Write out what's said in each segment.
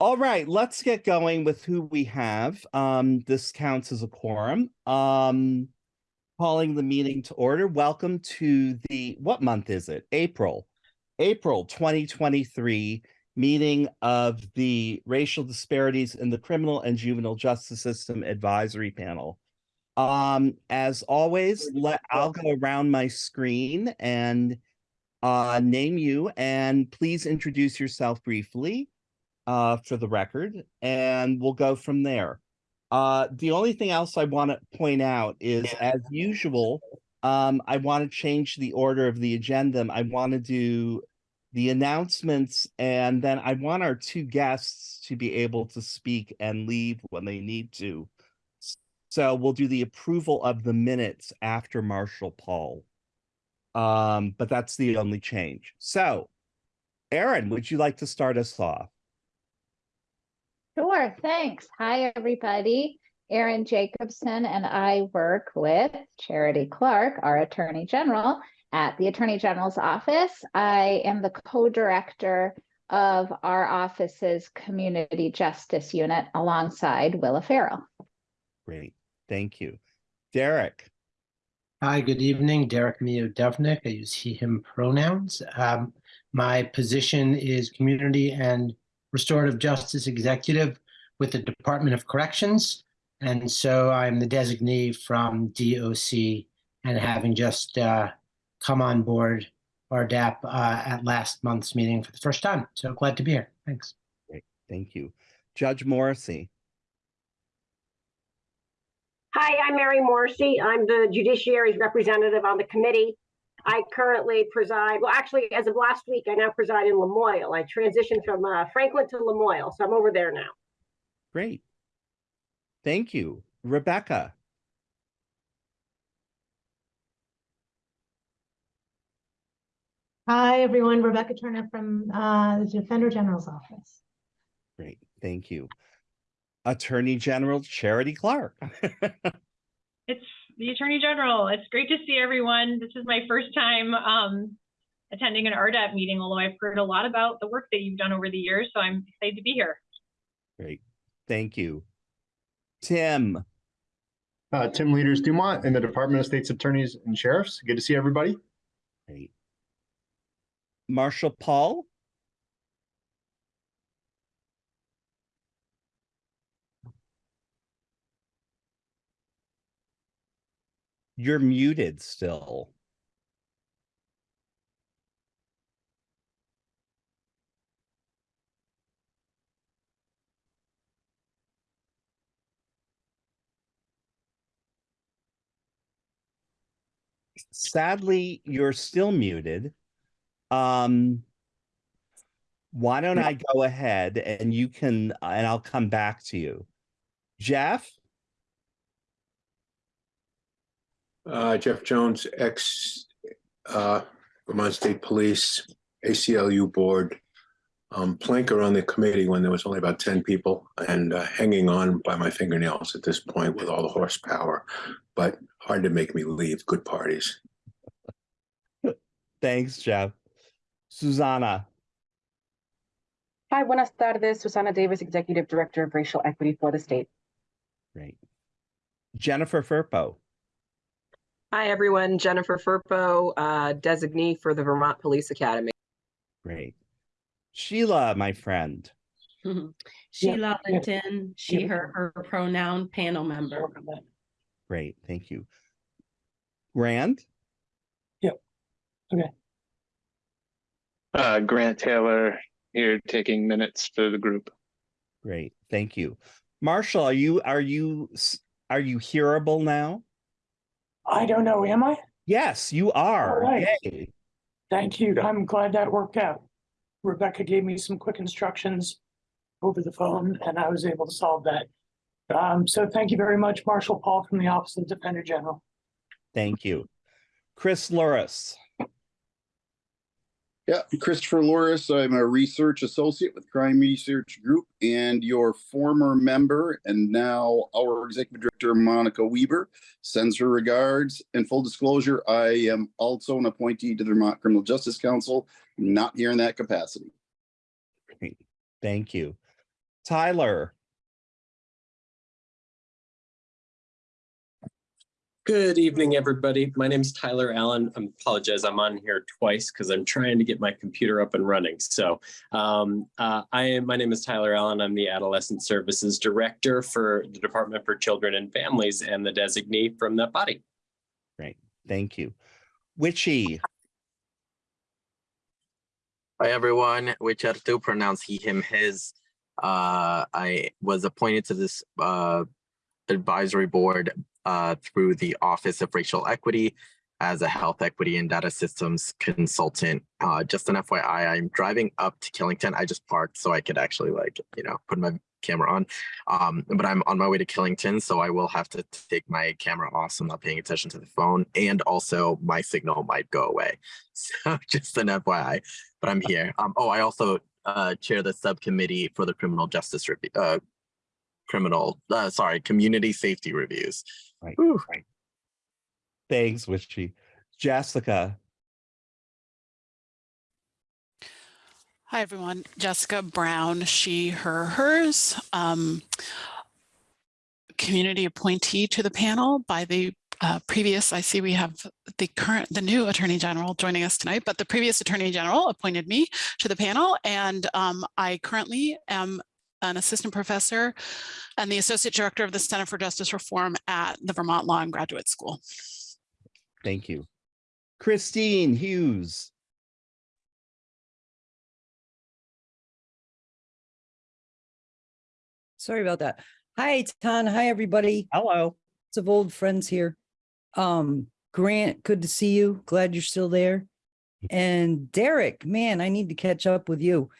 All right, let's get going with who we have. Um, this counts as a quorum. Um, calling the meeting to order. Welcome to the, what month is it? April. April twenty twenty-three meeting of the Racial Disparities in the Criminal and Juvenile Justice System Advisory Panel. Um, as always, let, I'll go around my screen and uh, name you and please introduce yourself briefly uh, for the record, and we'll go from there. Uh, the only thing else I want to point out is, as usual, um, I want to change the order of the agenda. I want to do the announcements, and then I want our two guests to be able to speak and leave when they need to. So we'll do the approval of the minutes after Marshall Pahl. Um, but that's the only change. So, Erin, would you like to start us off? Sure, thanks. Hi, everybody. Erin Jacobson and I work with Charity Clark, our Attorney General, at the Attorney General's office. I am the co-director of our office's Community Justice Unit alongside Willa Farrell. Great, thank you. Derek, Hi, good evening. Derek Miodownik. I use he, him pronouns. Um, my position is Community and Restorative Justice Executive with the Department of Corrections. And so I'm the designee from DOC and having just uh, come on board RDAP uh, at last month's meeting for the first time. So glad to be here. Thanks. Great. thank you. Judge Morrissey, Hi, I'm Mary Morrissey. I'm the judiciary's representative on the committee. I currently preside, well, actually, as of last week, I now preside in Lamoille. I transitioned from uh, Franklin to Lamoille, so I'm over there now. great. Thank you. Rebecca, Hi, everyone. Rebecca Turner from uh, the Defender General's office. great, thank you. Attorney General Charity Clark. It's the Attorney General. It's great to see everyone. This is my first time um, attending an RDAP meeting, although I've heard a lot about the work that you've done over the years, so I'm excited to be here. Great, thank you. Tim, Uh, Tim Lueders-Dumont in the Department of State's Attorneys and Sheriffs. Good to see everybody. great. Marshall Pahl, you're muted still. Sadly, you're still muted. Um, why don't I go ahead and you can, and I'll come back to you. Jeff? Uh, Jeff Jones, ex, uh, Vermont State Police, ACLU Board, um, planker on the committee when there was only about ten people and, uh, hanging on by my fingernails at this point with all the horsepower. But hard to make me leave, good parties. Thanks, Jeff. Xusana, Hi, buenas tardes. Xusana Davis, Executive Director of Racial Equity for the state. great. Jennifer Furpo, Hi, everyone. Jennifer Furpo, uh, designee for the Vermont Police Academy. great. Sheila, my friend, Sheila yeah. Linton, she, Yeah. her, her pronoun panel member. great, thank you. Grant, Yep. Okay. Uh, Grant Taylor here taking minutes for the group. great, thank you. Marshall, are you, are you, are you hearable now? I don't know, am I? Yes, you are. right. Yay. Thank you. I'm glad that worked out. Rebecca gave me some quick instructions over the phone and I was able to solve that. Um, so thank you very much, Marshall Pahl from the Office of the Defender General. Thank you. Chris Louras, Yeah, Christopher Louras. I'm a research associate with Crime Research Group and your former member and now our executive director, Monica Weeber, sends her regards. And full disclosure, I am also an appointee to the Vermont Criminal Justice Council, not here in that capacity. thank you. Tyler. Good evening, everybody. My name is Tyler Allen. I apologize, I'm on here twice because I'm trying to get my computer up and running. So um, uh, I am, my name is Tyler Allen. I'm the Adolescent Services Director for the Department for Children and Families and the designee from that body. Great, thank you. Witchy, Hi everyone, which are to pronounce he, him, his. Uh, I was appointed to this uh, advisory board uh, through the Office of Racial Equity as a health equity and data systems consultant. Uh, just an FYI, I'm driving up to Killington. I just parked so I could actually like, you know, put my camera on. Um, but I'm on my way to Killington, so I will have to take my camera off. So I'm not paying attention to the phone. And also my signal might go away. So just an FYI, but I'm here. Um, oh, I also uh, chair the subcommittee for the criminal justice review, uh, criminal, uh, sorry, community safety reviews. Right, Whew. right. Thanks, Witchy. Jessica, Hi, everyone. Jessica Brown, she, her, hers. Um, community appointee to the panel by the uh, previous, I see we have the current, the new Attorney General joining us tonight, but the previous Attorney General appointed me to the panel and um, I currently am an assistant professor and the associate director of the Center for Justice Reform at the Vermont Law and Graduate School. thank you. Christine Hughes, Sorry about that. Hi, Tan. Hi, everybody. hello. Lots of old friends here. Um, Grant, good to see you. Glad you're still there. And Derek, man, I need to catch up with you.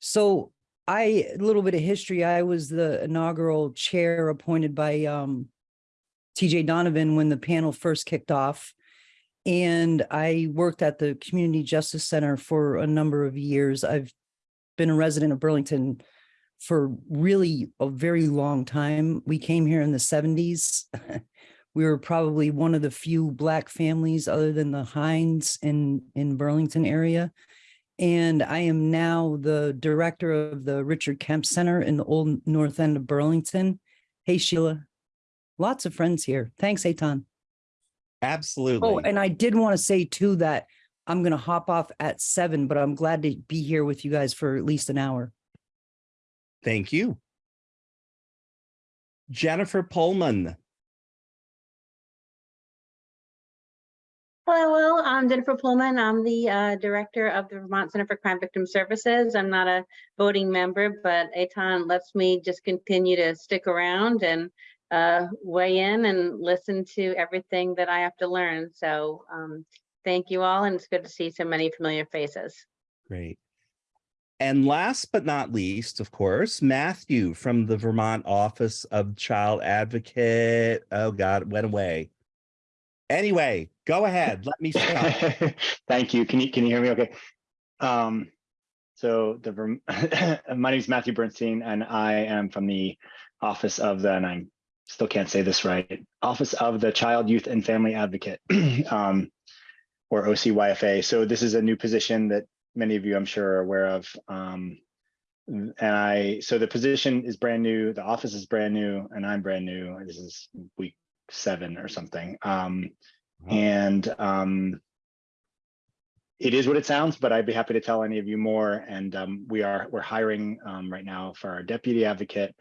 So I, a little bit of history. I was the inaugural chair appointed by um TJ Donovan when the panel first kicked off. And I worked at the Community Justice Center for a number of years. I've been a resident of Burlington for really a very long time. We came here in the seventies. We were probably one of the few black families other than the Hines in, in Burlington area. And I am now the director of the Richard Kemp Center in the old north end of Burlington. Hey Sheila, lots of friends here. Thanks, Etan. absolutely. Oh, and I did want to say too that I'm gonna hop off at seven, but I'm glad to be here with you guys for at least an hour. Thank you. Jennifer Poehlmann, Hello, I'm Jennifer Poehlmann. I'm the uh, director of the Vermont Center for Crime Victim Services. I'm not a voting member, but Etan lets me just continue to stick around and uh, weigh in and listen to everything that I have to learn. So um, thank you all, and it's good to see so many familiar faces. great. And last but not least, of course, Matthew from the Vermont Office of Child Advocate. Oh God, it went away. Anyway, go ahead. Let me stop. Thank you. Can you, can you hear me okay? Um, so the, my name is Matthew Bernstein and I am from the Office of the, and I still can't say this right, Office of the Child, Youth and Family Advocate, um, or OCYFA. So this is a new position that many of you I'm sure are aware of. Um, and I, so the position is brand new, the office is brand new, and I'm brand new. This is week seven or something. Um, and um, it is what it sounds, but I'd be happy to tell any of you more. And um, we are we're hiring um, right now for our deputy advocate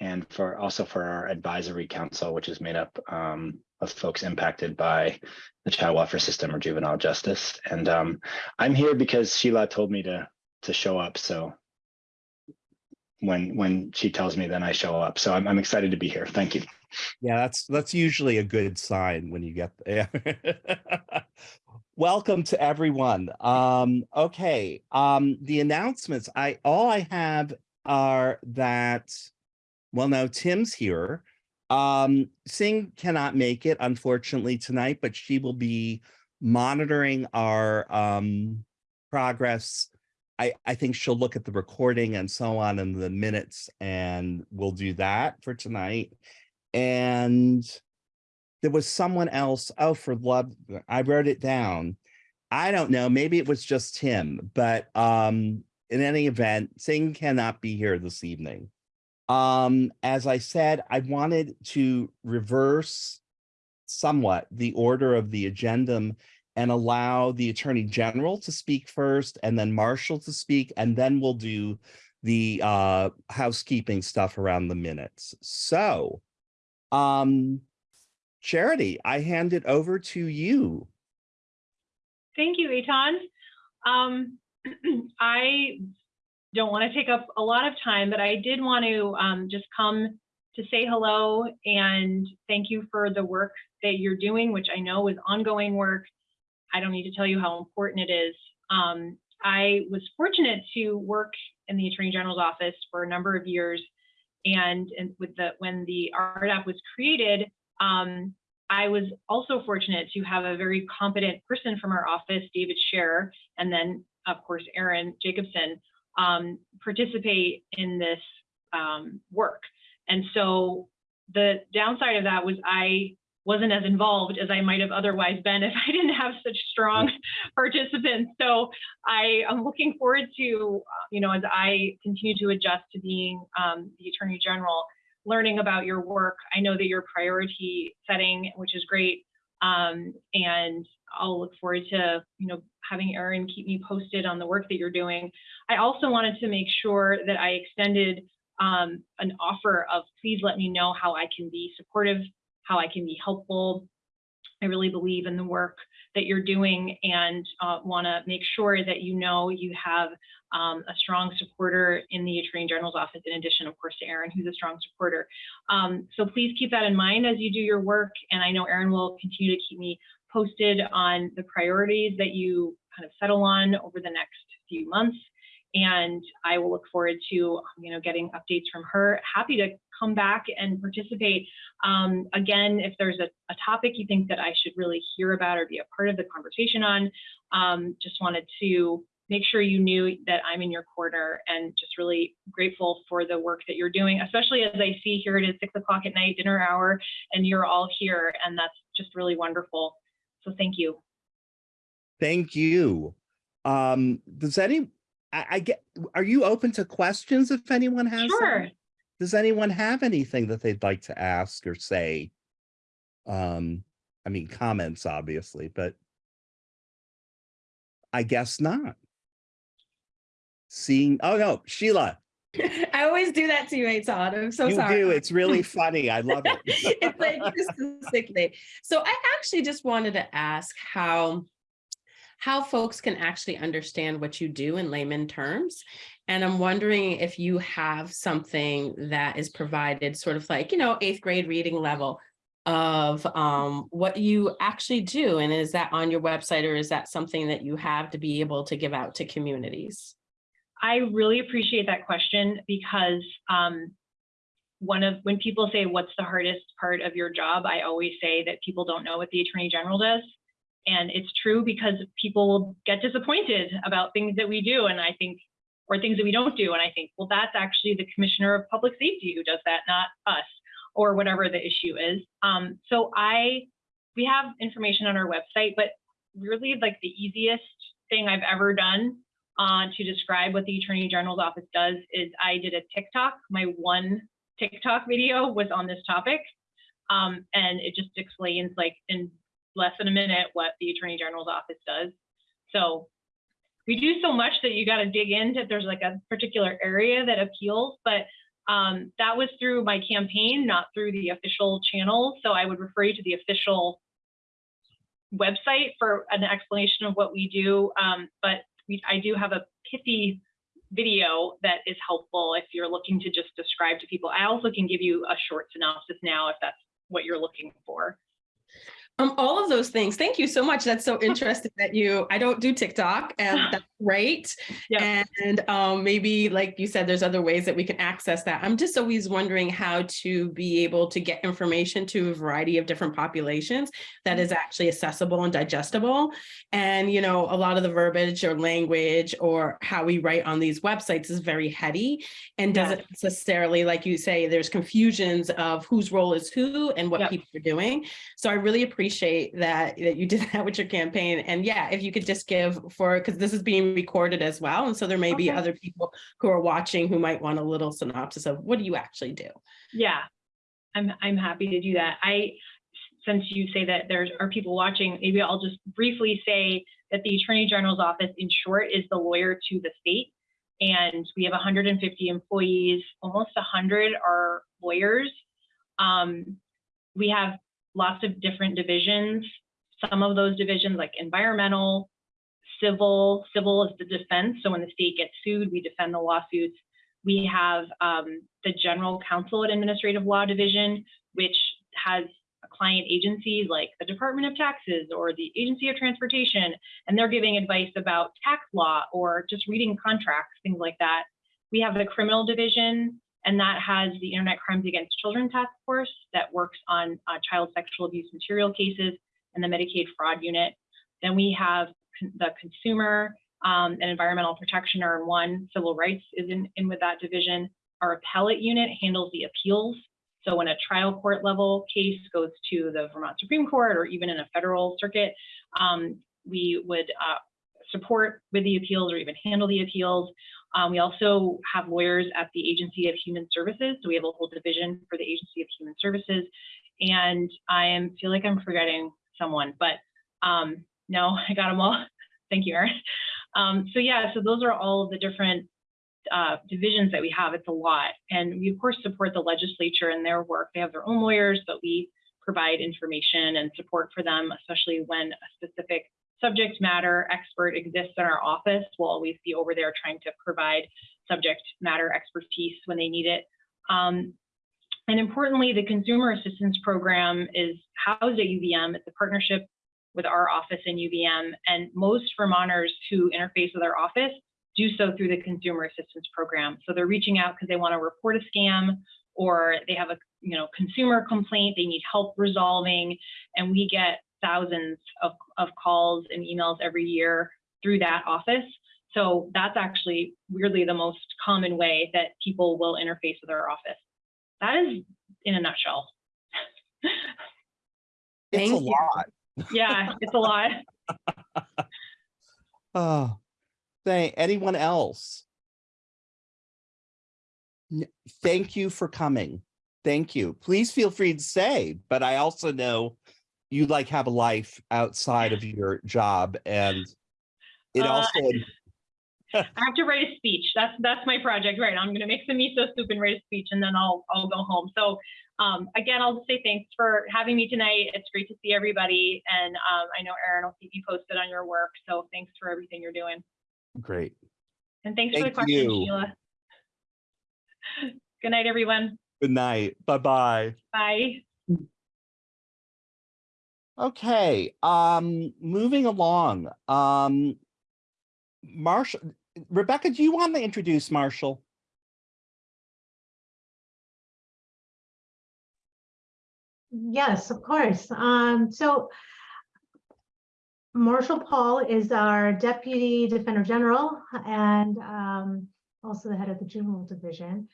and for also for our advisory council, which is made up um, of folks impacted by the child welfare system or juvenile justice. And um, I'm here because Sheila told me to to show up. So when when she tells me, then I show up. So I'm I'm excited to be here. Thank you. Yeah, that's that's usually a good sign when you get there. Welcome to everyone. Um, okay, um, the announcements. I all I have are that. Well, now Tim's here. Um, Singh cannot make it unfortunately tonight, but she will be monitoring our um progress. I I think she'll look at the recording and so on in the minutes, and we'll do that for tonight. And there was someone else oh for love i wrote it down. I don't know maybe it was just him but um in any event singh cannot be here this evening. Um, as I said, I wanted to reverse somewhat the order of the agendum and allow the Attorney General to speak first and then Marshall to speak, and then we'll do the uh housekeeping stuff around the minutes. So, um, Charity, I hand it over to you. Thank you, Etan. Um, I don't want to take up a lot of time, but I did want to um, just come to say hello and thank you for the work that you're doing, which I know is ongoing work. I don't need to tell you how important it is. Um, I was fortunate to work in the Attorney General's office for a number of years, and, and with the when the RDAP was created, um, I was also fortunate to have a very competent person from our office, David Scherer, and then of course Erin Jacobson, um, participate in this um, work. And so the downside of that was I wasn't as involved as I might have otherwise been if I didn't have such strong participants. So I am looking forward to, uh, you know, as I continue to adjust to being um, the Attorney General, learning about your work. I know that you're priority setting, which is great. Um, and I'll look forward to, you know, having Erin keep me posted on the work that you're doing. I also wanted to make sure that I extended um, an offer of please let me know how I can be supportive, how I can be helpful. I really believe in the work that you're doing and uh, want to make sure that you know you have um, a strong supporter in the Attorney General's office, in addition, of course, to Erin, who's a strong supporter. Um, so please keep that in mind as you do your work. And I know Erin will continue to keep me posted on the priorities that you kind of settle on over the next few months. And I will look forward to, you know, getting updates from her. Happy to come back and participate. Um, again, if there's a, a, topic you think that I should really hear about or be a part of the conversation on, um, just wanted to make sure you knew that I'm in your corner and just really grateful for the work that you're doing, especially as I see here it is six o'clock at night, dinner hour, and you're all here. And that's just really wonderful. So thank you. Thank you. Um, does any, I, I get, are you open to questions if anyone has? Sure. Some? Does anyone have anything that they'd like to ask or say? Um, I mean, comments, obviously, but I guess not. Seeing, oh no, Sheila. I always do that to you, Etan. I'm so you sorry. do. It's really funny. I love it. it's like sickly. So I actually just wanted to ask how how folks can actually understand what you do in layman terms. And I'm wondering if you have something that is provided sort of like, you know, eighth grade reading level of um, what you actually do. And is that on your website or is that something that you have to be able to give out to communities? I really appreciate that question because um, one of when people say what's the hardest part of your job, I always say that people don't know what the Attorney General does. And it's true because people will get disappointed about things that we do. And I think, or things that we don't do. And I think, well, that's actually the Commissioner of Public Safety who does that, not us, or whatever the issue is. Um, so I, we have information on our website, but really like the easiest thing I've ever done uh, to describe what the Attorney General's office does is I did a TikTok. My one TikTok video was on this topic. Um, and it just explains like in less than a minute what the Attorney General's office does. So we do so much that you got to dig into if there's like a particular area that appeals, but um, that was through my campaign, not through the official channel. So I would refer you to the official website for an explanation of what we do. Um, but we, I do have a pithy video that is helpful if you're looking to just describe to people. I also can give you a short synopsis now if that's what you're looking for. Um, all of those things. Thank you so much. That's so interesting that you, I don't do TikTok and that's great. Yeah. And um, maybe like you said, there's other ways that we can access that. I'm just always wondering how to be able to get information to a variety of different populations that is actually accessible and digestible. And, you know, a lot of the verbiage or language or how we write on these websites is very heady and doesn't necessarily, like you say, there's confusions of whose role is who and what people are doing. So I really appreciate appreciate that, that you did that with your campaign. And yeah, if you could just give for, because this is being recorded as well. And so there may be other people who are watching who might want a little synopsis of what do you actually do? Yeah, I'm, I'm happy to do that. I, since you say that there are people watching, maybe I'll just briefly say that the Attorney General's office, in short, is the lawyer to the state. And we have 150 employees, almost 100 are lawyers. Um, we have lots of different divisions. Some of those divisions like environmental, civil, civil is the defense. So when the state gets sued, we defend the lawsuits. We have um, the General Counsel and Administrative Law Division, which has client agencies like the Department of Taxes or the Agency of Transportation, and they're giving advice about tax law or just reading contracts, things like that. We have the Criminal Division, and that has the Internet Crimes Against Children Task Force that works on uh, child sexual abuse material cases and the Medicaid Fraud Unit. Then we have con- the Consumer um, and Environmental Protection are in one. Civil Rights is in, in with that division. Our appellate unit handles the appeals. So when a trial court level case goes to the Vermont Supreme Court or even in a federal circuit, um, we would uh, support with the appeals or even handle the appeals. Um, we also have lawyers at the Agency of Human Services. So we have a whole division for the Agency of Human Services. And I am feel like I'm forgetting someone, but um, no, I got them all. Thank you, Erin. Um, so yeah, so those are all the different uh, divisions that we have. It's a lot. And we, of course, support the legislature in their work. They have their own lawyers, but we provide information and support for them, especially when a specific subject matter expert exists in our office. We'll always be over there trying to provide subject matter expertise when they need it. Um, and importantly, the Consumer Assistance Program is housed at UVM. It's a partnership with our office in UVM. And most Vermonters who interface with our office do so through the Consumer Assistance Program. So they're reaching out because they want to report a scam or they have a you know consumer complaint they need help resolving, and we get thousands of, of calls and emails every year through that office. So that's actually weirdly the most common way that people will interface with our office. That is in a nutshell. It's a Thank you. lot. Yeah, it's a lot. Oh, thank, anyone else? Thank you for coming. Thank you. Please feel free to say, but I also know you like have a life outside of your job and it Uh, also, I have to write a speech. That's that's my project right now. I'm gonna make some miso soup and write a speech and then I'll I'll go home. So um, again, I'll just say thanks for having me tonight. It's great to see everybody. And um, I know Erin will keep you posted on your work. So thanks for everything you're doing. great. And thanks for the question, you. Sheila. Good night, everyone. Good night. Bye-bye. Bye. Okay, um, moving along, um, Marshall, Rebecca, do you want to introduce Marshall? Yes, of course. Um, so Marshall Pahl is our Deputy Defender General and um, also the head of the juvenile division.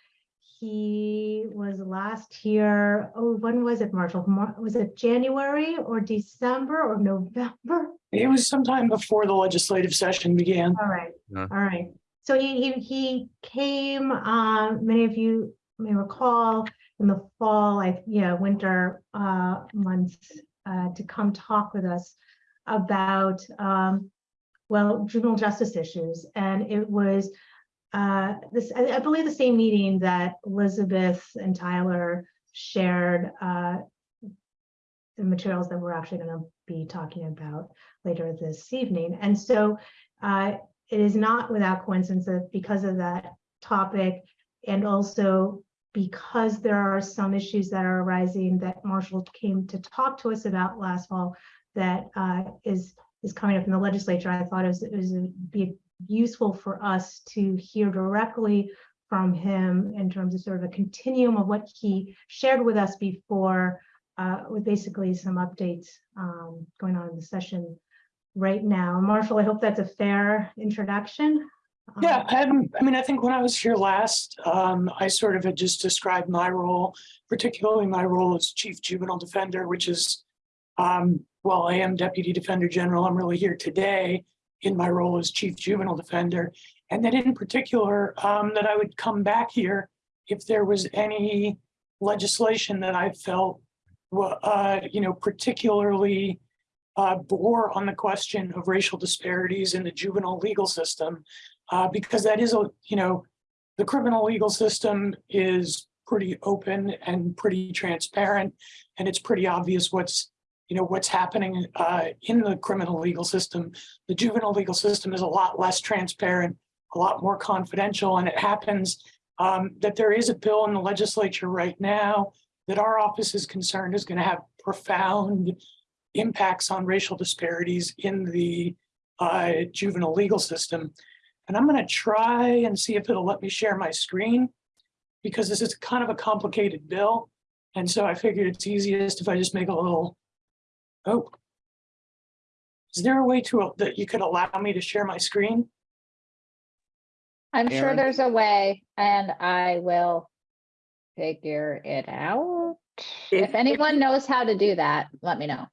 He was last here, oh, when was it, Marshall? Mar- Was it January or December or November? It was sometime before the legislative session began. All right, Yeah. all right. So he, he, he came, um, many of you may recall in the fall, I yeah, winter, uh, months, uh, to come talk with us about, um, well, juvenile justice issues. And it was, uh, this, I, I believe the same meeting that Elizabeth and Tyler shared, uh, the materials that we're actually going to be talking about later this evening. And so uh, it is not without coincidence that because of that topic and also because there are some issues that are arising that Marshall came to talk to us about last fall that uh, is is coming up in the legislature, I thought it was, it was be useful for us to hear directly from him in terms of sort of a continuum of what he shared with us before uh, with basically some updates um, going on in the session right now. Marshall, I hope that's a fair introduction. Yeah, um, I mean, I think when I was here last, um, I sort of had just described my role, particularly my role as chief juvenile defender, which is Um, while I am Deputy Defender General, I'm really here today in my role as Chief Juvenile Defender. And that in particular, um, that I would come back here if there was any legislation that I felt, uh, you know, particularly uh, bore on the question of racial disparities in the juvenile legal system. Uh, because that is a, you know, the criminal legal system is pretty open and pretty transparent. And it's pretty obvious what's, you know, what's happening uh, in the criminal legal system. The juvenile legal system is a lot less transparent, a lot more confidential, and it happens um, that there is a bill in the legislature right now that our office is concerned is going to have profound impacts on racial disparities in the uh, juvenile legal system. And I'm going to try and see if it'll let me share my screen because this is kind of a complicated bill. And so I figured it's easiest if I just make a little, oh. Is there a way to, that you could allow me to share my screen? I'm sure Erin? there's a way and I will figure it out. If anyone knows how to do that, let me know.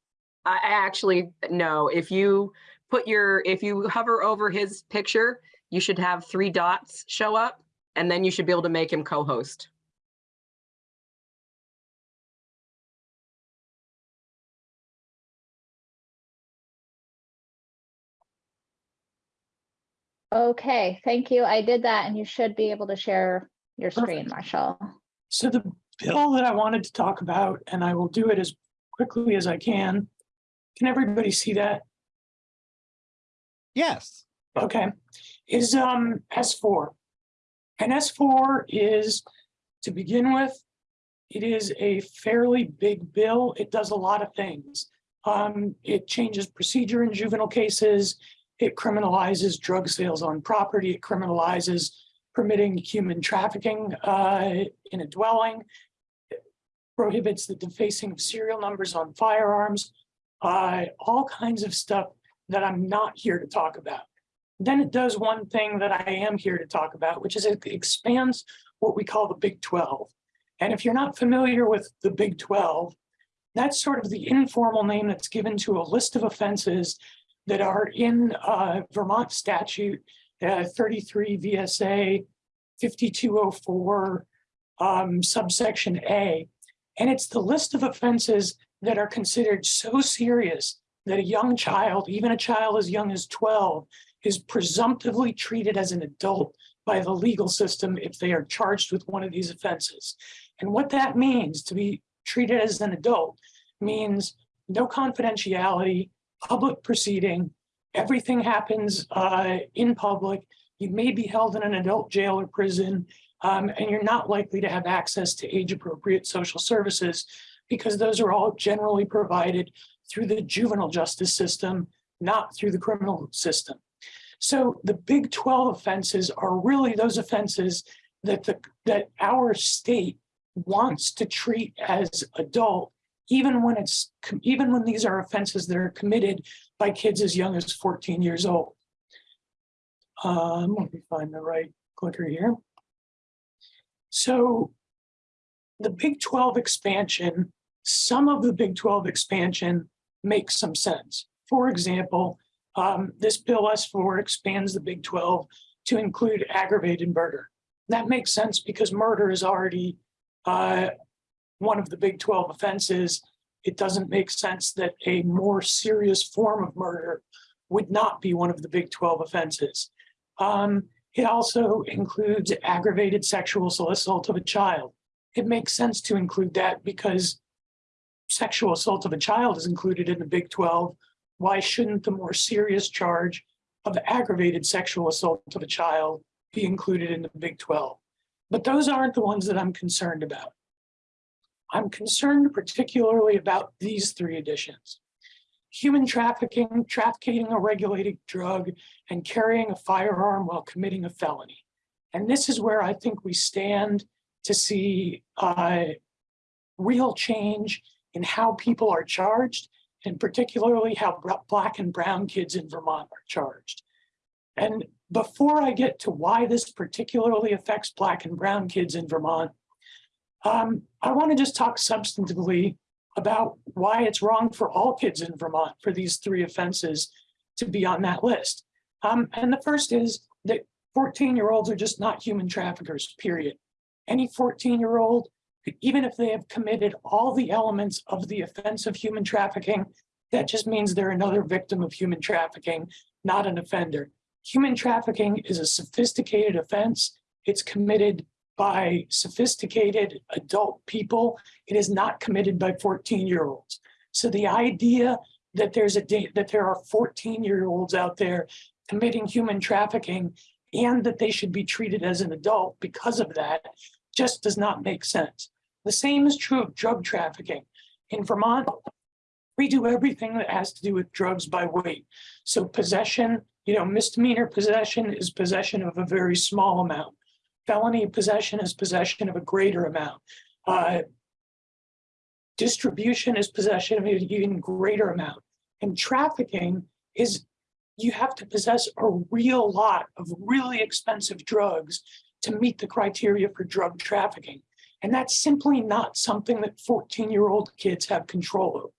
I I actually, no, if you put your, if you hover over his picture, you should have three dots show up and then you should be able to make him co-host. Okay, thank you. I did that and you should be able to share your screen, Perfect. Marshall. So the bill that I wanted to talk about, and I will do it as quickly as I can. Can everybody see that? Yes. Okay, is um S four. And S four is, to begin with, it is a fairly big bill. It does a lot of things. Um, it changes procedure in juvenile cases. It criminalizes drug sales on property. It criminalizes permitting human trafficking uh in a dwelling. It Prohibits the defacing of serial numbers on firearms. Uh, all kinds of stuff that I'm not here to talk about. Then it does one thing that I am here to talk about, which is it expands what we call the Big 12. And if you're not familiar with the Big 12, that's sort of the informal name that's given to a list of offenses that are in uh, Vermont statute uh, 33 VSA 5204 um, subsection A. And it's the list of offenses that are considered so serious that a young child, even a child as young as 12, is presumptively treated as an adult by the legal system if they are charged with one of these offenses. And what that means to be treated as an adult means no confidentiality, public proceeding, everything happens uh, in public. You may be held in an adult jail or prison, um, and you're not likely to have access to age appropriate social services because those are all generally provided through the juvenile justice system, not through the criminal system. So the big 12 offenses are really those offenses that the that our state wants to treat as adult, even when it's even when these are offenses that are committed by kids as young as 14 years old. Um, let me find the right clicker here. So the Big 12 expansion, some of the Big 12 expansion makes some sense. For example, um, this bill S4 expands the Big 12 to include aggravated murder. That makes sense because murder is already uh, one of the Big 12 offenses. It doesn't make sense that a more serious form of murder would not be one of the Big 12 offenses. Um, it also includes aggravated sexual assault of a child. It makes sense to include that because sexual assault of a child is included in the Big 12. Why shouldn't the more serious charge of aggravated sexual assault of a child be included in the Big 12? But those aren't the ones that I'm concerned about. I'm concerned particularly about these three additions. Human trafficking, trafficking a regulated drug, and carrying a firearm while committing a felony. And this is where I think we stand to see uh, real change in how people are charged, and particularly how Black and Brown kids in Vermont are charged. And before I get to why this particularly affects Black and Brown kids in Vermont, um, I want to just talk substantively about why it's wrong for all kids in Vermont for these three offenses to be on that list. Um, and the first is that 14 year olds are just not human traffickers, period. Any 14 year old, even if they have committed all the elements of the offense of human trafficking, that just means they're another victim of human trafficking, not an offender. Human trafficking is a sophisticated offense. It's committed by sophisticated adult people. It is not committed by 14 year olds. So the idea that there's a that there are 14 year olds out there committing human trafficking and that they should be treated as an adult because of that just does not make sense. The same is true of drug trafficking. In Vermont, we do everything that has to do with drugs by weight. So possession, you know, misdemeanor possession is possession of a very small amount. Felony possession is possession of a greater amount. Uh, distribution is possession of an even greater amount. And trafficking is you have to possess a real lot of really expensive drugs to meet the criteria for drug trafficking. And that's simply not something that 14 year old kids have control over.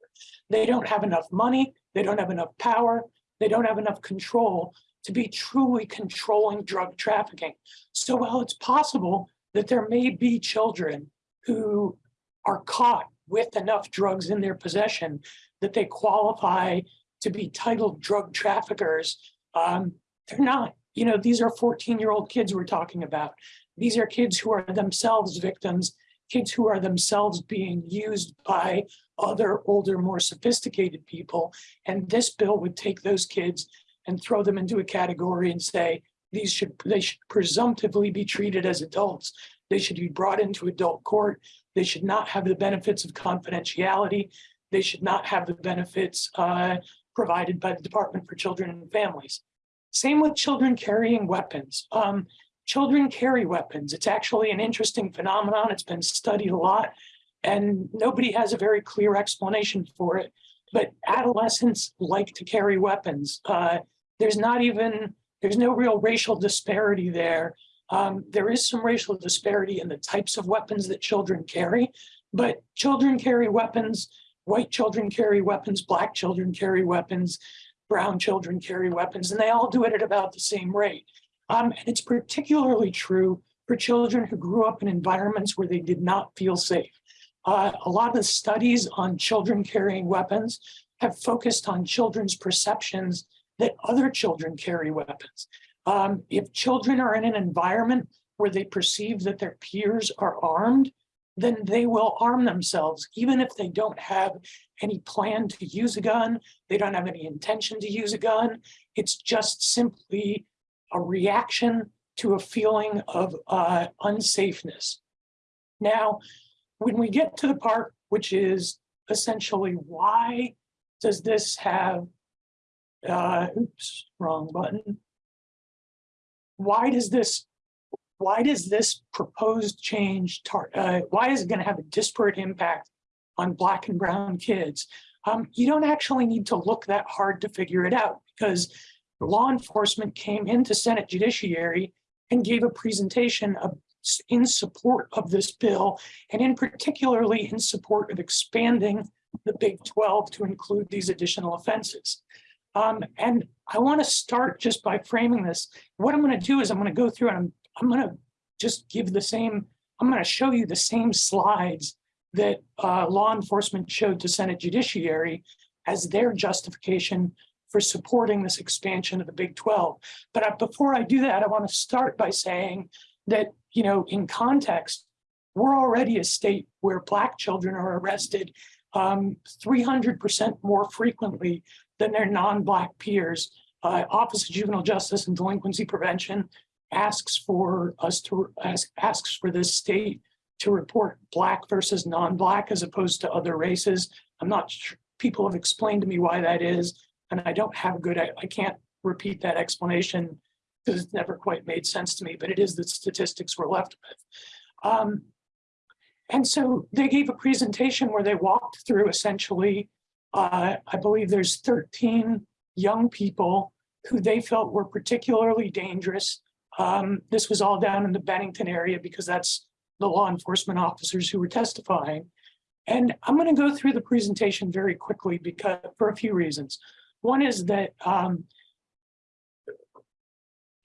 They don't have enough money, they don't have enough power, they don't have enough control to be truly controlling drug trafficking. So while it's possible that there may be children who are caught with enough drugs in their possession that they qualify to be titled drug traffickers, um, they're not. You know, these are 14 year old kids we're talking about. These are kids who are themselves victims, kids who are themselves being used by other older, more sophisticated people. And this bill would take those kids and throw them into a category and say, these should, they should presumptively be treated as adults. They should be brought into adult court. They should not have the benefits of confidentiality. They should not have the benefits uh, provided by the Department for Children and Families. Same with children carrying weapons. Um, children carry weapons. It's actually an interesting phenomenon. It's been studied a lot and nobody has a very clear explanation for it. But adolescents like to carry weapons. Uh, there's not even, there's no real racial disparity there. Um, there is some racial disparity in the types of weapons that children carry, but children carry weapons, white children carry weapons, black children carry weapons, brown children carry weapons, and they all do it at about the same rate. Um, and it's particularly true for children who grew up in environments where they did not feel safe. Uh, a lot of the studies on children carrying weapons have focused on children's perceptions that other children carry weapons. Um, if children are in an environment where they perceive that their peers are armed, then they will arm themselves, even if they don't have any plan to use a gun, they don't have any intention to use a gun. It's just simply a reaction to a feeling of uh, unsafeness. Now, when we get to the part which is essentially why does this have, uh, oops, wrong button. Why does this, why does this proposed change, uh, why is it going to have a disparate impact on black and brown kids? Um, you don't actually need to look that hard to figure it out because law enforcement came into Senate Judiciary and gave a presentation of, in support of this bill, and in particularly in support of expanding the Big 12 to include these additional offenses. Um, and I want to start just by framing this. What I'm going to do is I'm going to go through and I'm, I'm going to just give the same, I'm going to show you the same slides that uh, law enforcement showed to Senate Judiciary as their justification for supporting this expansion of the Big 12. But uh, before I do that, I want to start by saying that, you know, in context, we're already a state where Black children are arrested 300% um, more frequently than their non-Black peers. Uh, Office of Juvenile Justice and Delinquency Prevention asks for us to ask, asks for this state to report Black versus non-Black as opposed to other races. I'm not sure people have explained to me why that is, and I don't have a good, I, I can't repeat that explanation because it's never quite made sense to me, but it is the statistics we're left with. Um, and so they gave a presentation where they walked through essentially, uh, I believe there's 13 young people who they felt were particularly dangerous. Um, this was all down in the Bennington area because that's the law enforcement officers who were testifying. And I'm going to go through the presentation very quickly because for a few reasons. One is that um,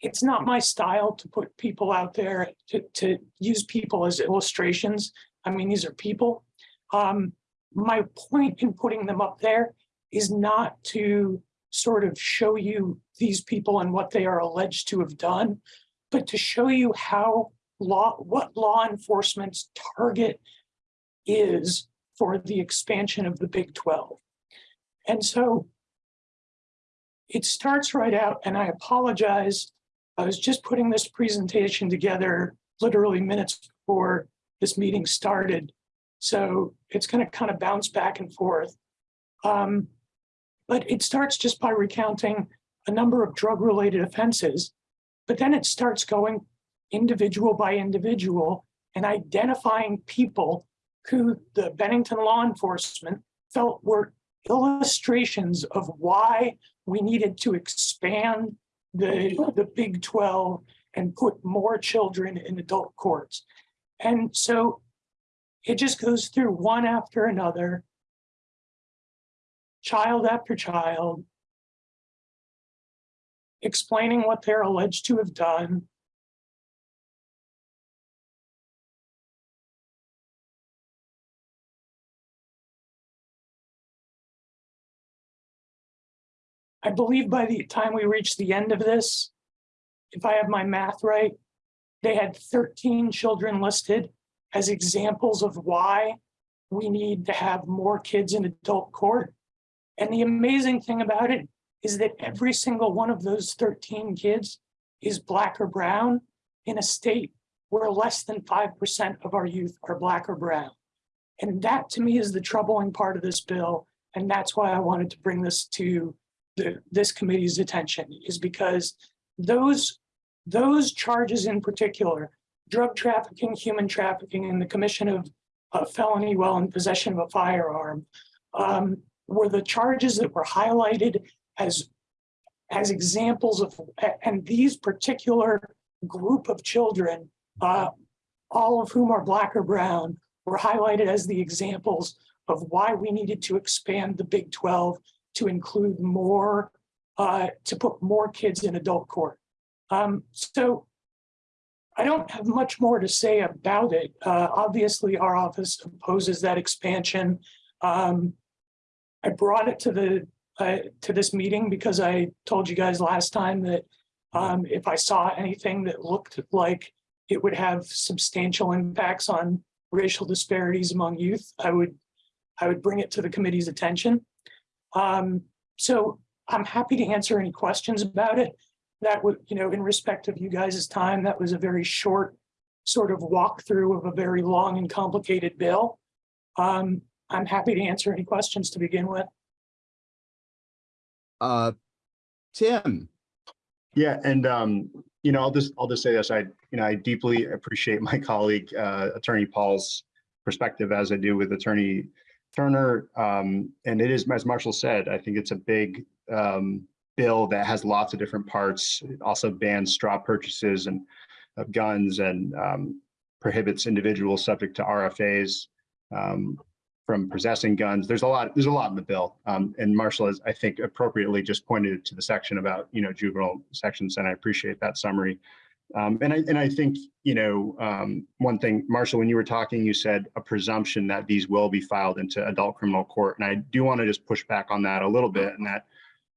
it's not my style to put people out there to, to use people as illustrations. I mean, these are people. Um, my point in putting them up there is not to sort of show you these people and what they are alleged to have done, but to show you how law, what law enforcement's target is for the expansion of the Big 12. And so it starts right out, and I apologize. I was just putting this presentation together literally minutes before this meeting started. So it's going to kind of bounce back and forth. Um, but it starts just by recounting a number of drug-related offenses, but then it starts going individual by individual and identifying people who the Bennington law enforcement felt were illustrations of why we needed to expand the, the Big 12 and put more children in adult courts. And so it just goes through one after another, child after child, explaining what they're alleged to have done. I believe by the time we reach the end of this, if I have my math right, they had 13 children listed as examples of why we need to have more kids in adult court. And the amazing thing about it is that every single one of those 13 kids is black or brown in a state where less than 5% of our youth are black or brown. And that to me is the troubling part of this bill. And that's why I wanted to bring this to the, this committee's attention is because those, those charges in particular, drug trafficking, human trafficking, and the commission of a felony while in possession of a firearm um, were the charges that were highlighted as, as examples of, and these particular group of children, uh, all of whom are black or brown, were highlighted as the examples of why we needed to expand the Big 12 to include more, uh, to put more kids in adult court. Um, so I don't have much more to say about it. Uh, obviously, our office opposes that expansion. Um, I brought it to the uh, to this meeting because I told you guys last time that um, if I saw anything that looked like it would have substantial impacts on racial disparities among youth, I would I would bring it to the committee's attention. Um, so I'm happy to answer any questions about it. That would, you know, in respect of you guys' time, that was a very short sort of walkthrough of a very long and complicated bill. Um, I'm happy to answer any questions to begin with. Uh, Tim. Yeah, and um, you know, I'll just I'll just say this. I you know I deeply appreciate my colleague uh, Attorney Pahl's perspective as I do with Attorney Turner. Um, and it is, as Marshall said, I think it's a big um, bill that has lots of different parts. It also bans straw purchases and of guns and um, prohibits individuals subject to RFAs um, from possessing guns. There's a lot. There's a lot in the bill, um, and Marshall has, I think, appropriately just pointed to the section about you know juvenile sections, and I appreciate that summary. Um, and I and I think you know um, one thing, Marshall, when you were talking, you said a presumption that these will be filed into adult criminal court, and I do want to just push back on that a little bit, and that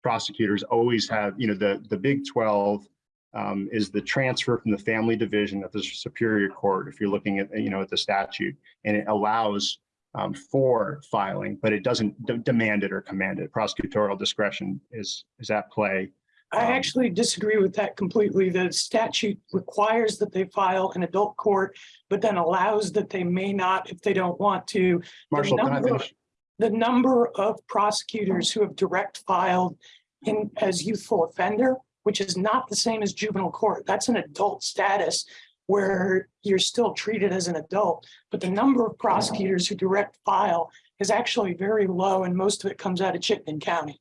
prosecutors always have you know the the Big Twelve um, is the transfer from the family division of the Superior Court. If you're looking at you know at the statute, and it allows um, for filing, but it doesn't demand it or command it. Prosecutorial discretion is is at play I actually disagree with that completely. The statute requires that they file an adult court, but then allows that they may not if they don't want to. Marshall, can I finish? The number of prosecutors who have direct filed in as youthful offender, which is not the same as juvenile court. That's an adult status where you're still treated as an adult. But the number of prosecutors who direct file is actually very low and most of it comes out of Chittenden County.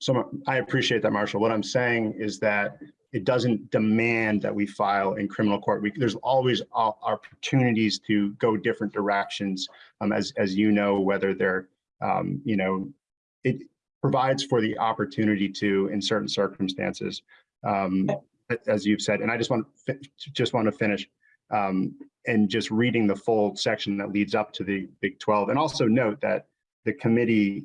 So I appreciate that, Marshall. What I'm saying is that it doesn't demand that we file in criminal court. We, there's always opportunities to go different directions. Um, as, as you know, whether they're, um, you know, it provides for the opportunity to, in certain circumstances, um, as you've said, and I just want, just want to finish, um, and just reading the full section that leads up to the Big 12. And also note that the committee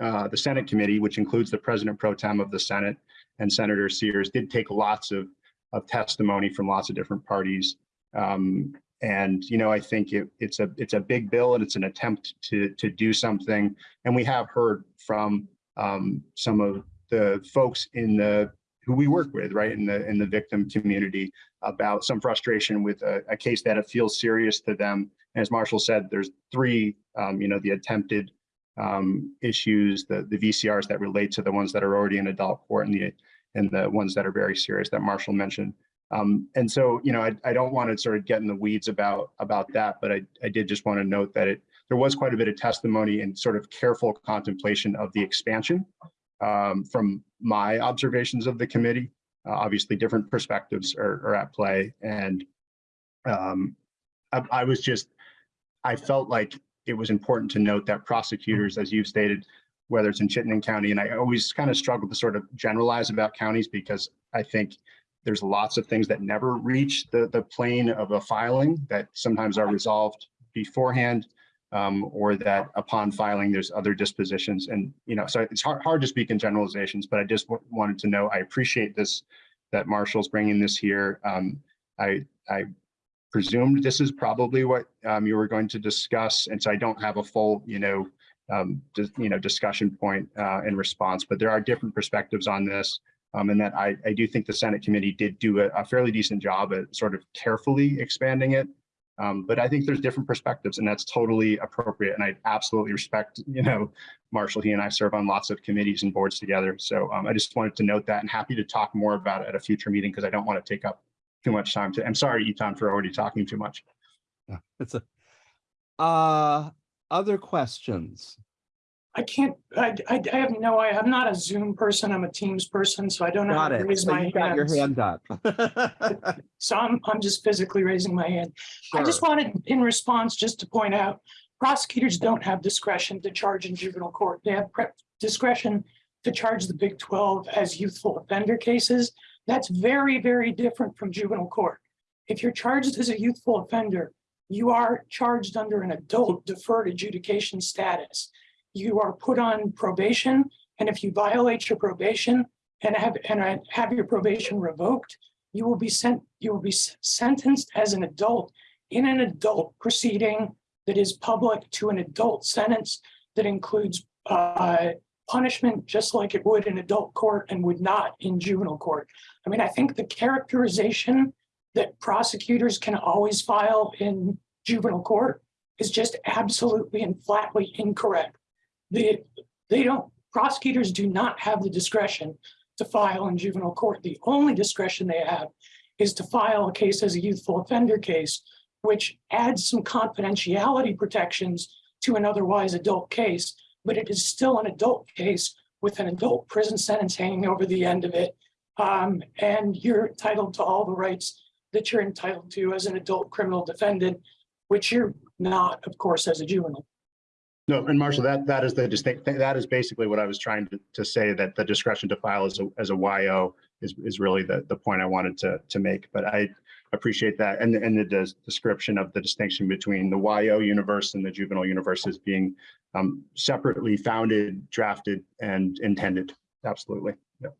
uh, the Senate committee, which includes the president pro tem of the Senate and Senator Sears, did take lots of, of testimony from lots of different parties. Um, and, you know, I think it, it's a, it's a big bill and it's an attempt to, to do something. And we have heard from um, some of the folks in the, who we work with, right, in the, in the victim community about some frustration with a, a case that it feels serious to them. And as Marshall said, there's three, um, you know, the attempted um, issues, the, the VCRs that relate to the ones that are already in adult court and the, and the ones that are very serious that Marshall mentioned. Um, and so, you know, I, I don't want to sort of get in the weeds about, about that, but I, I did just want to note that it, there was quite a bit of testimony and sort of careful contemplation of the expansion um, from my observations of the committee. Uh, obviously, different perspectives are, are at play. And um, I, I was just, I felt like it was important to note that prosecutors, as you've stated, whether it's in Chittenden County, and I always kind of struggle to sort of generalize about counties because I think there's lots of things that never reach the, the plane of a filing that sometimes are resolved beforehand um, or that upon filing, there's other dispositions. And, you know, so it's hard, hard to speak in generalizations, but I just wanted to know, I appreciate this, that Marshall's bringing this here. Um, I, I presumed this is probably what um, you were going to discuss. And so I don't have a full, you know, um, you know, discussion point uh, in response, but there are different perspectives on this. Um, and that I, I do think the Senate committee did do a, a fairly decent job at sort of carefully expanding it. Um, but I think there's different perspectives and that's totally appropriate. And I absolutely respect, you know, Marshall, he and I serve on lots of committees and boards together. So um, I just wanted to note that and happy to talk more about it at a future meeting because I don't want to take up too much time to, I'm sorry, Etan, for already talking too much. Yeah, It's a, uh, other questions? I can't, I, I, I have no, I, I'm not a Zoom person. I'm a Teams person, so I don't know how to it. raise So my you got your hand up. So I'm, I'm just physically raising my hand. I just wanted, in response, just to point out, prosecutors don't have discretion to charge in juvenile court. They have pre- discretion to charge the Big 12 as youthful offender cases. That's very, very different from juvenile court. If you're charged as a youthful offender, you are charged under an adult deferred adjudication status. You are put on probation, and if you violate your probation and have, and have your probation revoked, you will be sent, you will be sentenced as an adult in an adult proceeding that is public to an adult sentence that includes uh, punishment, just like it would in adult court and would not in juvenile court. I mean, I think the characterization that prosecutors can always file in juvenile court is just absolutely and flatly incorrect. They, they don't, prosecutors do not have the discretion to file in juvenile court. The only discretion they have is to file a case as a youthful offender case, which adds some confidentiality protections to an otherwise adult case, but it is still an adult case with an adult prison sentence hanging over the end of it. Um, and you're entitled to all the rights that you're entitled to as an adult criminal defendant, which you're not, of course, as a juvenile. No, and Marshall, that, that is the distinct, that is basically what I was trying to, to say, that the discretion to file as a, as a YO is, is really the, the point I wanted to, to make, but I appreciate that. And, and the des- description of the distinction between the YO universe and the juvenile universe as being um, separately founded, drafted, and intended. Absolutely. Yeah.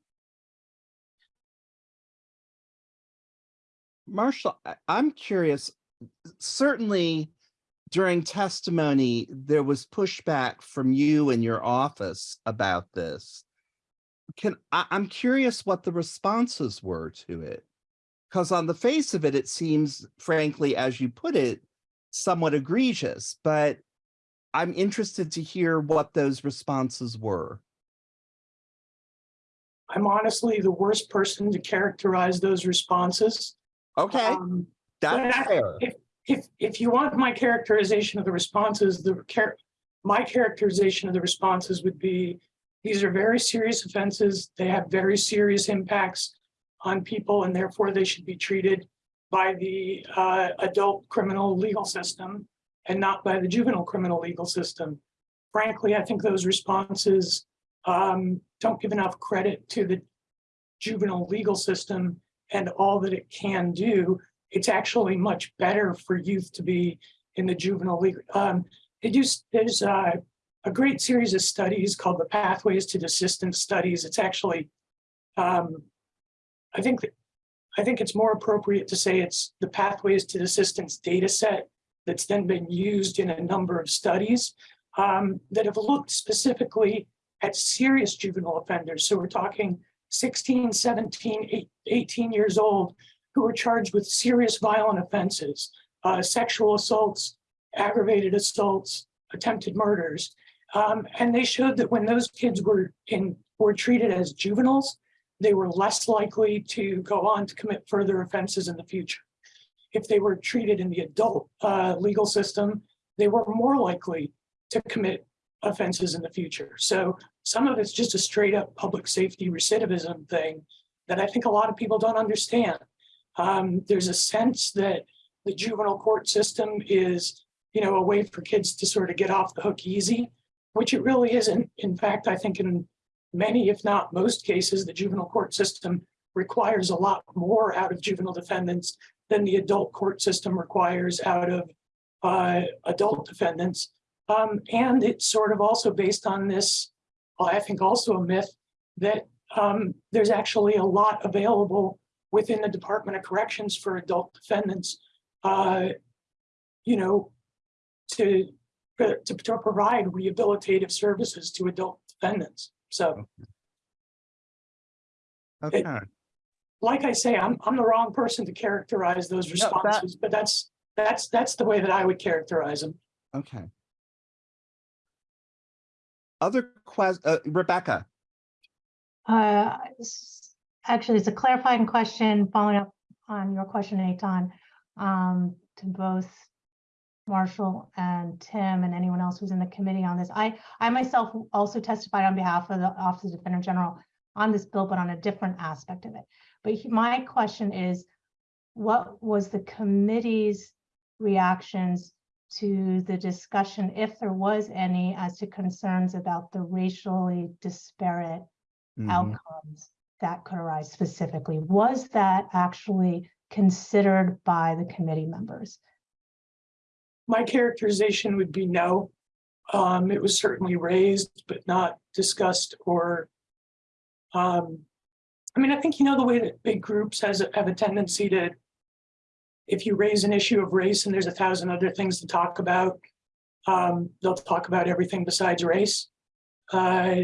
Marshall, I'm curious, certainly during testimony, there was pushback from you and your office about this. Can, I, I'm curious what the responses were to it. Because on the face of it, it seems frankly, as you put it, somewhat egregious, but I'm interested to hear what those responses were. I'm honestly the worst person to characterize those responses. Okay, Um, that's I- fair. If, if, if you want my characterization of the responses, the char, my characterization of the responses would be These are very serious offenses. They have very serious impacts on people and therefore they should be treated by the uh, adult criminal legal system and not by the juvenile criminal legal system. Frankly, I think those responses um, don't give enough credit to the juvenile legal system and all that it can do. It's actually much better for youth to be in the juvenile legal. Um, do, there's uh, a great series of studies called the Pathways to Desistance Studies. It's actually, um, I think, that- I think it's more appropriate to say it's the Pathways to Desistance data set that's then been used in a number of studies um, that have looked specifically at serious juvenile offenders. So we're talking 16, 17, eight- 18 years old who were charged with serious violent offenses, uh, sexual assaults, aggravated assaults, attempted murders. Um, and they showed that when those kids were in were treated as juveniles, they were less likely to go on to commit further offenses in the future. If they were treated in the adult uh, legal system, they were more likely to commit offenses in the future. So some of it's just a straight up public safety recidivism thing that I think a lot of people don't understand. Um, there's a sense that the juvenile court system is, you know, a way for kids to sort of get off the hook easy, which it really isn't. In fact, I think in many, if not most cases, the juvenile court system requires a lot more out of juvenile defendants than the adult court system requires out of uh, adult defendants. Um, and it's sort of also based on this, I think also a myth that um, there's actually a lot available within the Department of Corrections for adult defendants, uh, you know, to, to, to provide rehabilitative services to adult defendants. So, Okay. like I say, I'm, I'm the wrong person to characterize those No, that- responses, but that's, that's, that's the way that I would characterize them. Okay. Other questions, uh, Rebecca, Uh, Actually, it's a clarifying question following up on your question, Etan, um, to both Marshall and Tim and anyone else who's in the committee on this. I, I myself also testified on behalf of the Office of Defender General on this bill, but on a different aspect of it. But he- my question is, what was the committee's reactions to the discussion, if there was any, as to concerns about the racially disparate Mhm. outcomes that could arise specifically. Was that actually considered by the committee members? My characterization would be no. Um, it was certainly raised, but not discussed or. Um, I mean, I think you know the way that big groups has, have a tendency to. If you raise an issue of race and there's a thousand other things to talk about, um, they'll talk about everything besides race. Uh,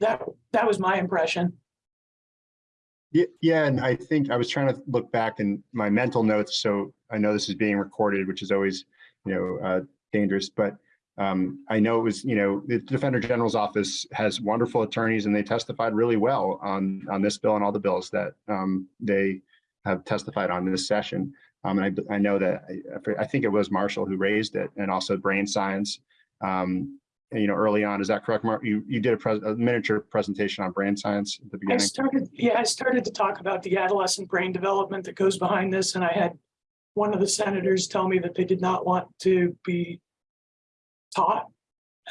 that, that was my impression. Yeah, yeah, and I think I was trying to look back in my mental notes, so I know this is being recorded, which is always, you know, uh, dangerous, but um, I know it was, you know, the Defender General's office has wonderful attorneys and they testified really well on, on this bill and all the bills that um, they have testified on this session. Um, and I, I know that, I, I think it was Marshall who raised it and also brain science. Um, and, you know, early on, is that correct, Mark? You, you did a, a miniature presentation on brain science at the I beginning? started, yeah, I started to talk about the adolescent brain development that goes behind this, and I had one of the senators tell me that they did not want to be taught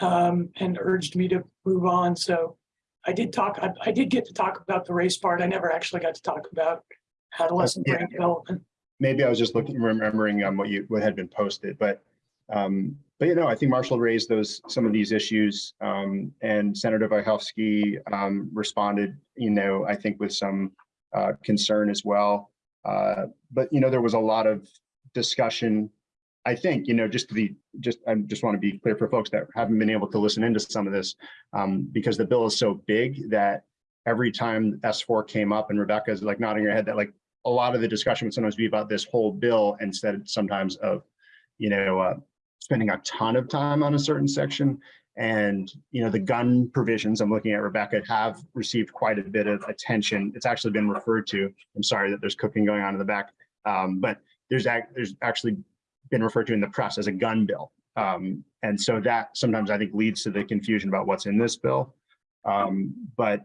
um, and urged me to move on. So I did talk, I, I did get to talk about the race part. I never actually got to talk about adolescent brain development. maybe I was just looking, remembering um, what you, what had been posted, but, um, but you know, I think Marshall raised those, some of these issues, um, and Senator Wojciechowski, um, responded, you know, I think with some, uh, concern as well. Uh, but, you know, there was a lot of discussion, I think, you know, just to be, just, I just want to be clear for folks that haven't been able to listen into some of this, um, because the bill is so big that every time S4 came up and Rebecca's like nodding her head that like, a lot of the discussion would sometimes be about this whole bill instead sometimes of, you know, uh, spending a ton of time on a certain section. And, you know, the gun provisions, I'm looking at Rebecca, have received quite a bit of attention. It's actually been referred to. I'm sorry that there's cooking going on in the back. Um, but there's act, there's actually been referred to in the press as a gun bill. Um, and so that sometimes I think leads to the confusion about what's in this bill. Um, but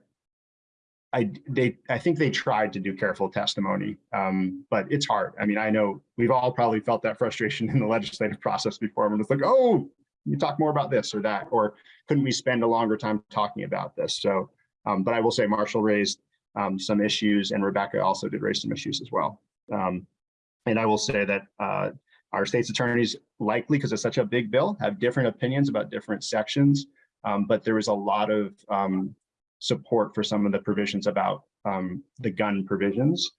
I, they, I think they tried to do careful testimony, um, but it's hard. I mean, I know we've all probably felt that frustration in the legislative process before. When it's like, oh, you talk more about this or that, or couldn't we spend a longer time talking about this? So, um, but I will say Marshall raised um, some issues and Rebecca also did raise some issues as well. Um, and I will say that uh, our state's attorneys likely, because it's such a big bill, have different opinions about different sections. Um, but there was a lot of um, support for some of the provisions about um, the gun provisions.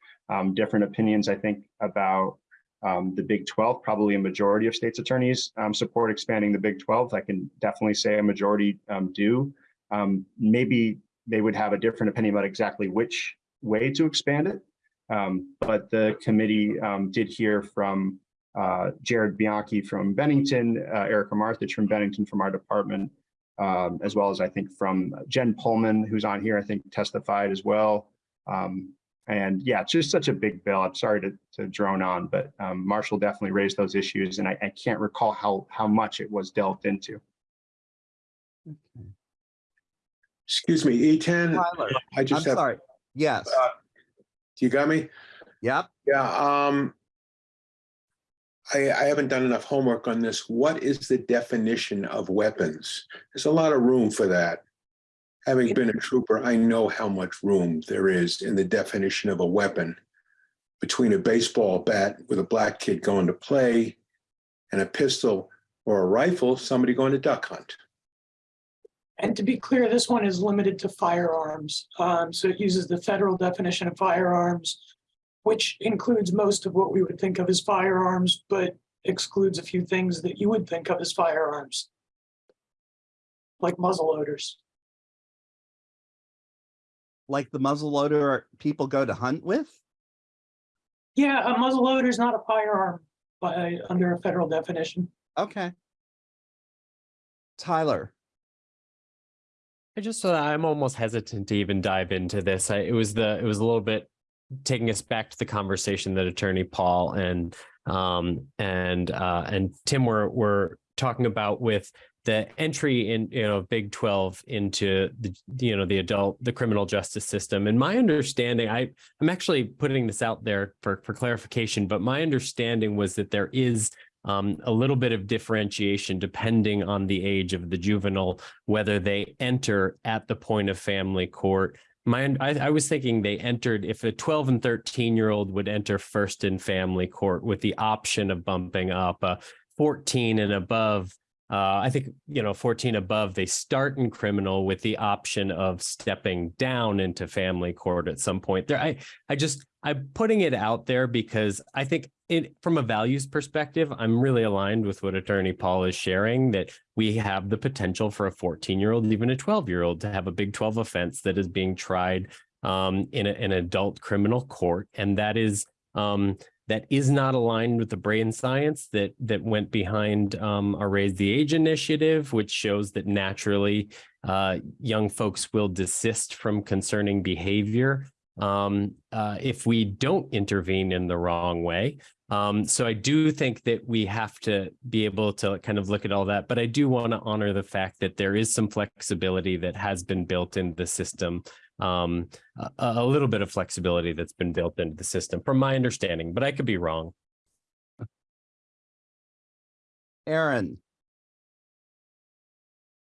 Different opinions, I think, about um, the Big 12. Probably a majority of states attorneys um, support expanding the Big 12. I can definitely say a majority um, do. Um, maybe they would have a different opinion about exactly which way to expand it. Um, but the committee um, did hear from uh, Jared Bianchi from Bennington, uh, Erica Marthage from Bennington from our department, as well as I think from Jen Pullman, who's on here, I think testified as well. Um, and yeah, it's just such a big bill. I'm sorry to, to drone on, but um, Marshall definitely raised those issues and I, I can't recall how, how much it was delved into. Excuse me, Etan. Tyler, I I'm just have, sorry. Yes. Uh, you got me? Yep. Yeah, um. I, I haven't done enough homework on this. What is the definition of weapons? There's a lot of room for that. Having been a trooper, I know how much room there is in the definition of a weapon between a baseball bat with a black kid going to play and a pistol or a rifle, somebody going to duck hunt. And to be clear, this one is limited to firearms. Um, so it uses the federal definition of firearms, which includes most of what we would think of as firearms, but excludes a few things that you would think of as firearms. Like muzzle loaders. Like the muzzle loader people go to hunt with? Yeah, a muzzle loader is not a firearm by, under a federal definition. Okay. Tyler. I just thought I'm almost hesitant to even dive into this. I, it was the it was a little bit taking us back to the conversation that Attorney Pahl and um and uh and Tim were were talking about with the entry in you know Big 12 into the you know the adult the criminal justice system and my understanding I I'm actually putting this out there for for clarification but my understanding was that there is um, a little bit of differentiation depending on the age of the juvenile, whether they enter at the point of family court. My, I, I was thinking they entered if a 12 and 13 year old would enter first in family court with the option of bumping up a 14 and above. Uh, I think, you know, 14 above, they start in criminal with the option of stepping down into family court at some point there. I, I just, I'm putting it out there because I think it from a values perspective, I'm really aligned with what Attorney Pahl is sharing that we have the potential for a 14 year old, even a 12 year old to have a big 12 offense that is being tried um, in a, an adult criminal court. And that is um, that is not aligned with the brain science that that went behind um, our Raise the Age initiative, which shows that naturally uh, young folks will desist from concerning behavior um, uh, if we don't intervene in the wrong way. Um, so I do think that we have to be able to kind of look at all that, but I do want to honor the fact that there is some flexibility that has been built in the system, um, a, a little bit of flexibility that's been built into the system from my understanding, but I could be wrong. Erin.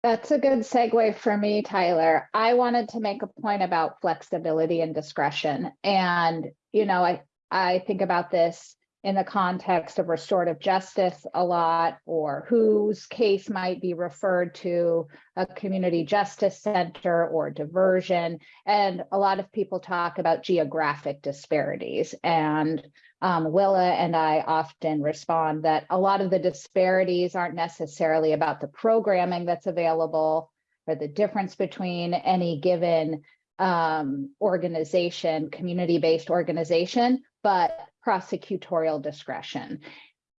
That's a good segue for me, Tyler. I wanted to make a point about flexibility and discretion. And, you know, I, I think about this in the context of restorative justice a lot, or whose case might be referred to a community justice center or diversion. And a lot of people talk about geographic disparities. And um, Willa and I often respond that a lot of the disparities aren't necessarily about the programming that's available or the difference between any given um, organization, community-based organization, but prosecutorial discretion.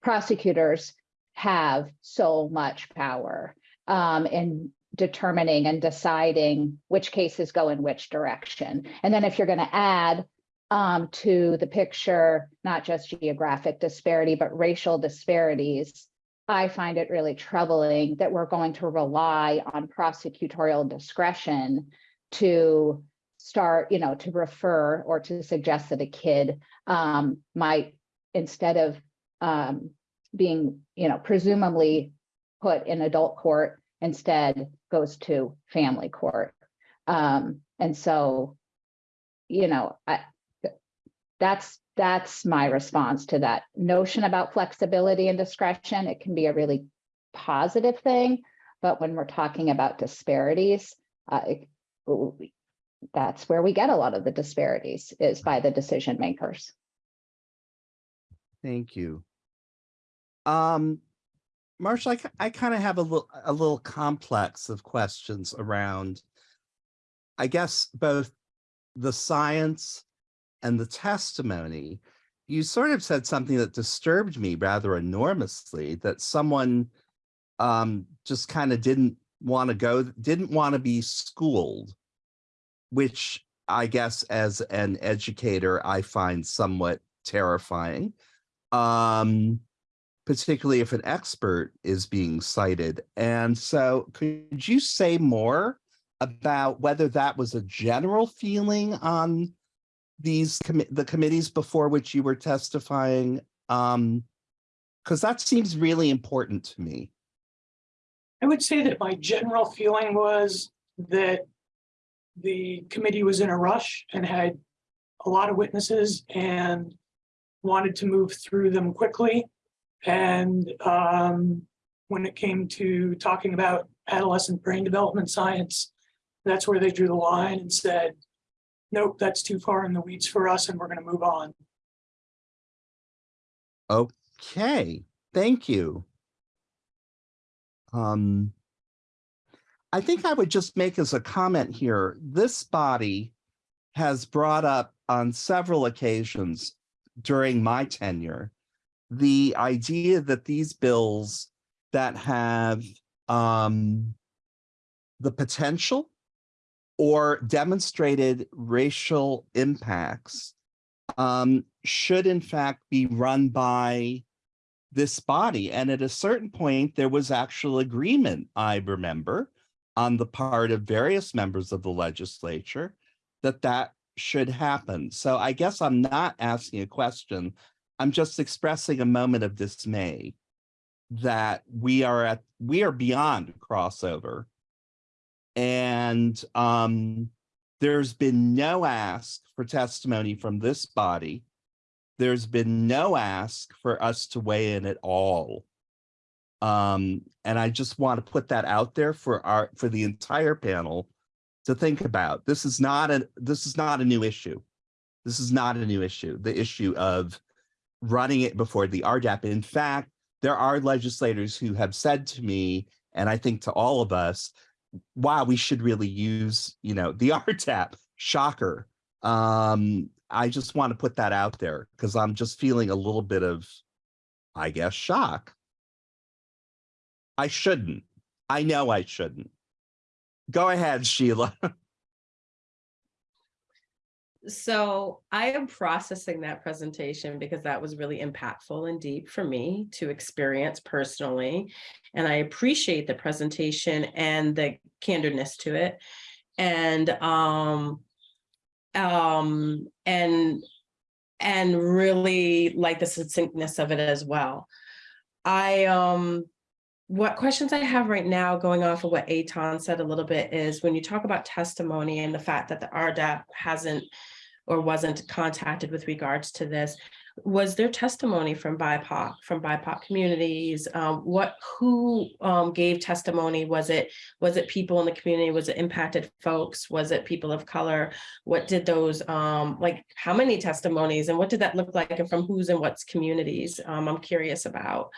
Prosecutors have so much power um, in determining and deciding which cases go in which direction. And then if you're going to add um, to the picture, not just geographic disparity, but racial disparities, I find it really troubling that we're going to rely on prosecutorial discretion to start, you know, to refer or to suggest that a kid um, might, instead of um, being, you know, presumably put in adult court, instead goes to family court. Um, and so, you know, I, that's, that's my response to that notion about flexibility and discretion. It can be a really positive thing, but when we're talking about disparities, uh, it- that's where we get a lot of the disparities is by the decision makers. Thank you. Um, Marshall, I, I kind of have a little, a little complex of questions around, I guess, both the science and the testimony. You sort of said something that disturbed me rather enormously, that someone um, just kind of didn't want to go, didn't want to be schooled, which I guess as an educator, I find somewhat terrifying. Um, particularly if an expert is being cited. And so could you say more about whether that was a general feeling on these commi- the committees before which you were testifying? Um, because that seems really important to me. I would say that my general feeling was that the committee was in a rush and had a lot of witnesses and wanted to move through them quickly. And um, when it came to talking about adolescent brain development science, that's where they drew the line and said, nope, that's too far in the weeds for us and we're going to move on. Okay, thank you. Um, I think I would just make as a comment here, this body has brought up on several occasions during my tenure, the idea that these bills that have um, the potential or demonstrated racial impacts um, should in fact be run by this body. And at a certain point, there was actual agreement, I remember, on the part of various members of the legislature that that should happen. So I guess I'm not asking a question. I'm just expressing a moment of dismay that we are at, we are beyond crossover. And um, there's been no ask for testimony from this body. There's been no ask for us to weigh in at all. Um, and I just want to put that out there for our, for the entire panel to think about. This is not a, this is not a new issue. This is not a new issue, the issue of running it before the RDAP. In fact, there are legislators who have said to me, and I think to all of us, wow, we should really use, you know, the RDAP. Shocker. Um, I just want to put that out there because I'm just feeling a little bit of, I guess, shock. I shouldn't. I know I shouldn't. Go ahead, Sheila. So I am processing that presentation because that was really impactful and deep for me to experience personally. And I appreciate the presentation and the candorness to it. And um, um, and and really like the succinctness of it as well. I um what questions I have right now, going off of what Etan said a little bit, is when you talk about testimony and the fact that the RDAP hasn't or wasn't contacted with regards to this, was there testimony from BIPOC, from BIPOC communities? Um, what, who um, gave testimony? Was it, was it people in the community? Was it impacted folks? Was it people of color? What did those, um, like, how many testimonies and what did that look like and from whose and what's communities? Um, I'm curious about.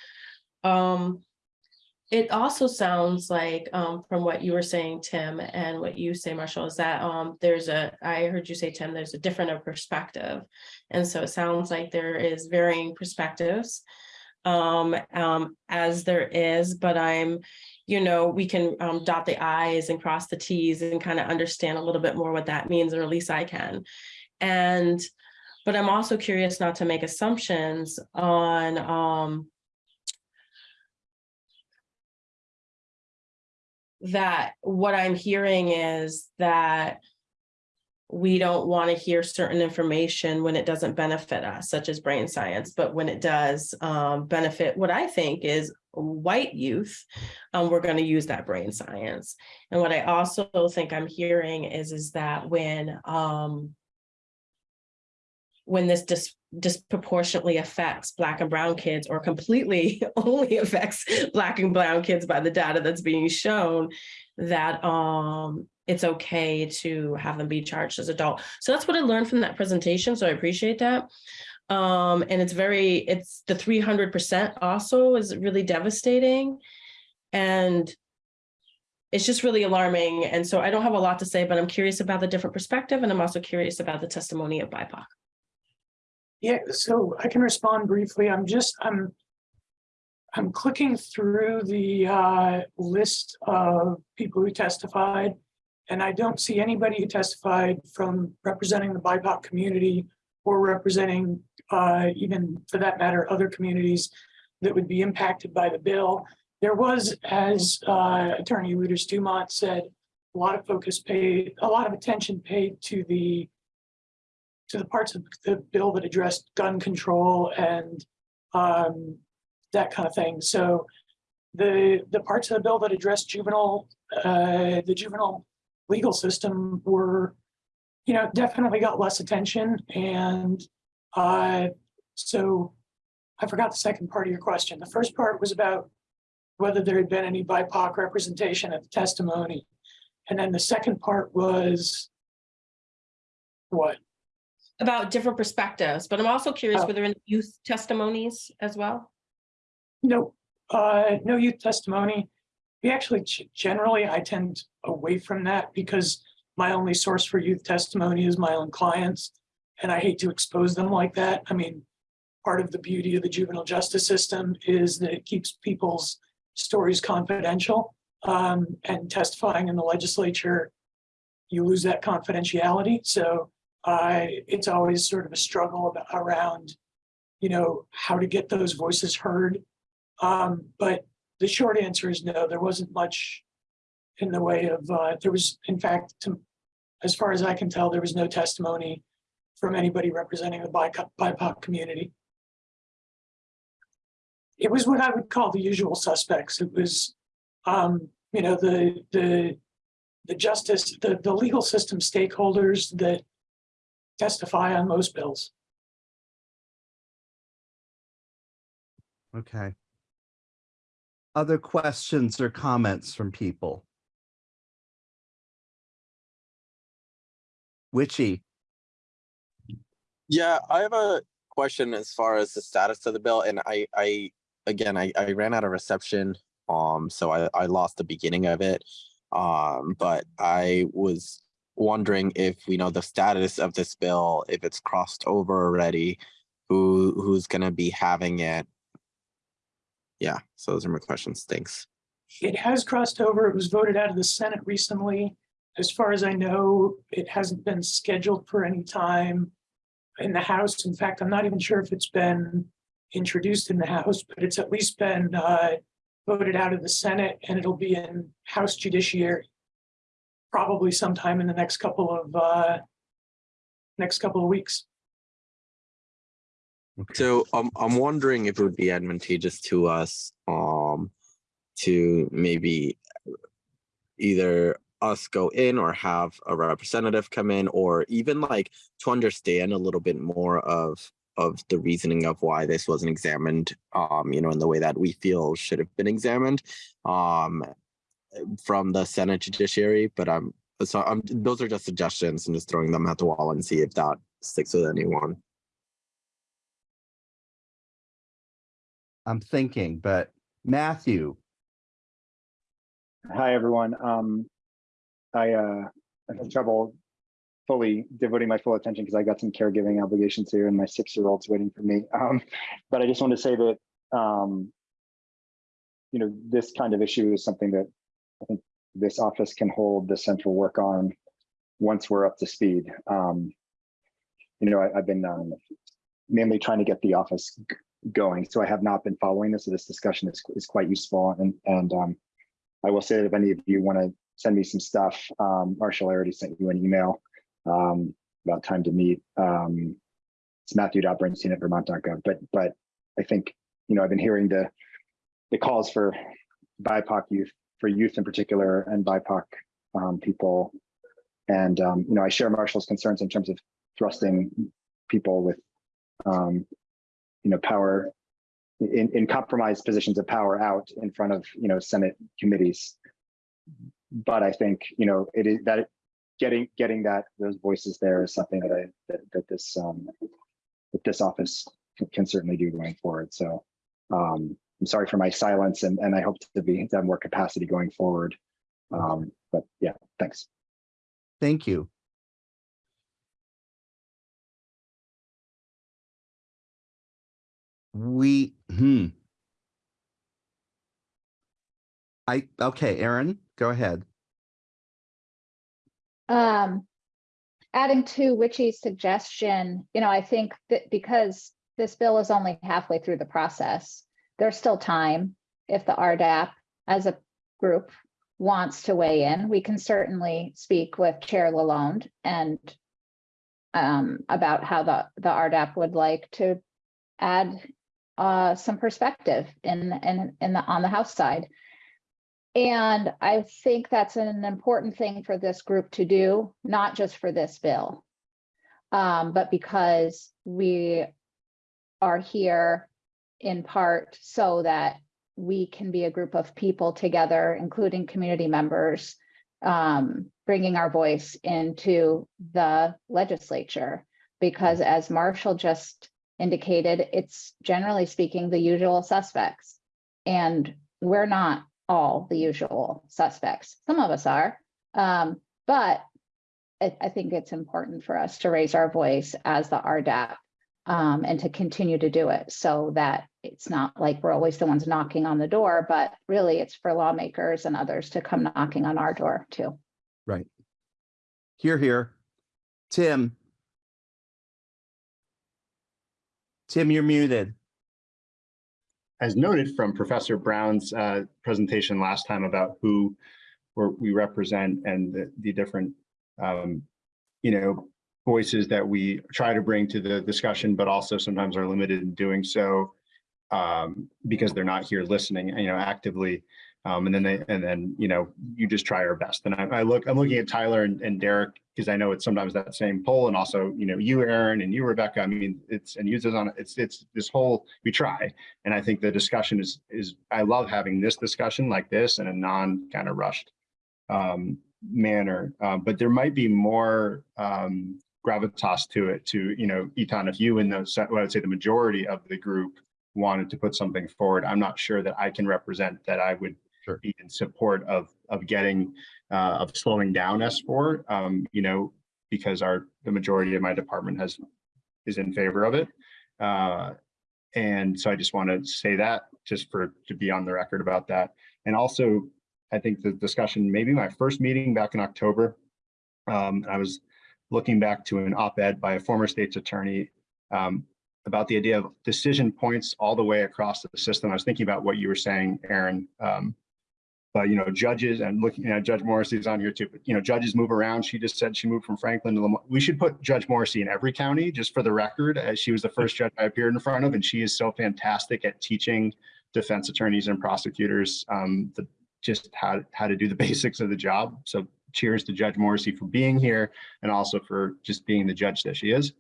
Um, it also sounds like, um, from what you were saying, Tim, and what you say, Marshall, is that, um, there's a, I heard you say, Tim, there's a different perspective. And so it sounds like there is varying perspectives, um, um, as there is, but I'm, you know, we can, um, dot the i's and cross the t's and kind of understand a little bit more what that means, or at least I can. And, but I'm also curious not to make assumptions on, that what I'm hearing is that we don't want to hear certain information when it doesn't benefit us, such as brain science, but when it does um, benefit what I think is white youth, um, we're going to use that brain science. And what I also think I'm hearing is, is that when um, when this dis disproportionately affects Black and Brown kids or completely only affects Black and Brown kids by the data that's being shown, that um, it's okay to have them be charged as adult. So that's what I learned from that presentation. So I appreciate that. Um, and it's very, it's the 300% also is really devastating. And it's just really alarming. And so I don't have a lot to say, but I'm curious about the different perspective. And I'm also curious about the testimony of BIPOC. Yeah, so I can respond briefly. I'm just, I'm, I'm clicking through the uh, list of people who testified, and I don't see anybody who testified from representing the BIPOC community or representing uh, even for that matter, other communities that would be impacted by the bill. There was, as uh, Attorney Lueders Dumont said, a lot of focus paid, a lot of attention paid to the to the parts of the bill that addressed gun control and um, that kind of thing. So the the parts of the bill that addressed juvenile uh, the juvenile legal system were, you know, definitely got less attention. And uh, so I forgot the second part of your question. The first part was about whether there had been any BIPOC representation at the testimony. And then the second part was what? About different perspectives, but I'm also curious, Oh. were there any youth testimonies as well? No, uh, no youth testimony. We actually, generally, I tend away from that because my only source for youth testimony is my own clients. And I hate to expose them like that. I mean, part of the beauty of the juvenile justice system is that it keeps people's stories confidential. Um, and testifying in the legislature, you lose that confidentiality. So it's always sort of a struggle about, around, you know, how to get those voices heard. Um, but the short answer is no, there wasn't much in the way of, uh, there was, in fact, to, as far as I can tell, there was no testimony from anybody representing the BIPOC, BIPOC community. It was what I would call the usual suspects. It was, um, you know, the, the, the justice, the, the legal system stakeholders that testify on most bills. Okay. Other questions or comments from people? Witchy, Yeah, I have a question as far as the status of the bill, and I, I, again, I, I ran out of reception, um, so I, I lost the beginning of it. Um, but I was wondering if we know the status of this bill, if it's crossed over already, who, who's gonna be having it? Yeah, so those are my questions. Thanks. It has crossed over. It was voted out of the Senate recently. As far as I know, it hasn't been scheduled for any time in the House. In fact, I'm not even sure if it's been introduced in the House, but it's at least been uh, voted out of the Senate and it'll be in House Judiciary probably sometime in the next couple of uh, next couple of weeks. So um, I'm wondering if it would be advantageous to us um to maybe either us go in or have a representative come in or even like to understand a little bit more of of the reasoning of why this wasn't examined um you know in the way that we feel should have been examined um from the Senate Judiciary but I'm so I'm those are just suggestions and just throwing them at the wall and see if that sticks with anyone. I'm thinking, but Matthew, Hi, everyone. Um, I, uh, I had trouble fully devoting my full attention because I got some caregiving obligations here and my six-year-old's waiting for me. Um, but I just want to say that, um, you know, this kind of issue is something that I think this office can hold the central work on once we're up to speed. Um, you know, I, I've been um, mainly trying to get the office going, so I have not been following this. So this discussion is, is quite useful and and um, I will say that if any of you want to send me some stuff, um, Marshall, I already sent you an email um, about time to meet. Um, it's Matthew.Bernstein at Vermont.gov. But but I think you know I've been hearing the the calls for BIPOC youth, for youth in particular, and BIPOC um, people. And um, you know, I share Marshall's concerns in terms of thrusting people with um, you know power in, in compromised positions of power out in front of you know Senate committees. But I think you know it is that getting getting that those voices there is something that I that, that this um, that this office can, can certainly do going forward. So um, I'm sorry for my silence, and and I hope to be to have more capacity going forward. Um, but yeah, thanks. Thank you. We, hmm. I, okay, Erin, go ahead. Um, adding to Witchy's suggestion, you know, I think that because this bill is only halfway through the process, there's still time. If the RDAP as a group wants to weigh in, we can certainly speak with Chair Lalonde and um, about how the, the RDAP would like to add uh, some perspective in, in, in the, on the House side. And I think that's an important thing for this group to do, not just for this bill. Um, but because we are here in part so that we can be a group of people together, including community members, um, bringing our voice into the legislature. Because as Marshall just indicated, it's generally speaking the usual suspects. And we're not all the usual suspects. Some of us are, um, but I, I, think it's important for us to raise our voice as the RDAP um, and to continue to do it so that it's not like we're always the ones knocking on the door, but really it's for lawmakers and others to come knocking on our door too. Right. Here, here. Tim. Tim, you're muted. As noted from Professor Brown's uh, presentation last time about who we represent and the, the different, um, you know, voices that we try to bring to the discussion, but also sometimes are limited in doing so um, because they're not here listening, you know, actively. Um, and then they, and then, you know, you just try your best. And I, I look, I'm looking at Tyler and, and Derek because I know it's sometimes that same poll and also, you know, you, Erin, and you, Rebecca. I mean, it's, and use it on, it's, it's this whole, we try. And I think the discussion is, is, I love having this discussion like this in a non kind of rushed um, manner. Uh, but there might be more um, gravitas to it to, you know, Etan, if you and the, well, I would say the majority of the group wanted to put something forward, I'm not sure that I can represent that I would sure. be in support of of getting uh, of slowing down S4. Um, you know, because our the majority of my department has is in favor of it. Uh, and so I just want to say that just for to be on the record about that. And also, I think the discussion, maybe my first meeting back in October, um, I was looking back to an op-ed by a former state's attorney um, about the idea of decision points all the way across the system. I was thinking about what you were saying, Erin. Um, but you know, judges and looking at Judge Morrissey's on here too. But you know, judges move around. She just said she moved from Franklin to Lamar. We should put Judge Morrissey in every county, just for the record, as she was the first judge I appeared in front of, and she is so fantastic at teaching defense attorneys and prosecutors um, the, just how how to do the basics of the job. So cheers to Judge Morrissey for being here and also for just being the judge that she is.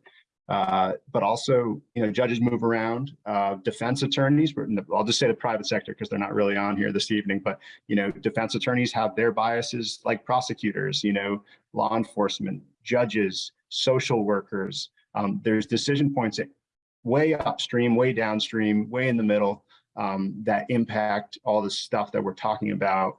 Uh, but also, you know, judges move around, uh, defense attorneys, I'll just say the private sector because they're not really on here this evening, but, you know, defense attorneys have their biases like prosecutors, you know, law enforcement, judges, social workers. Um, there's decision points way upstream, way downstream, way in the middle um, that impact all the stuff that we're talking about.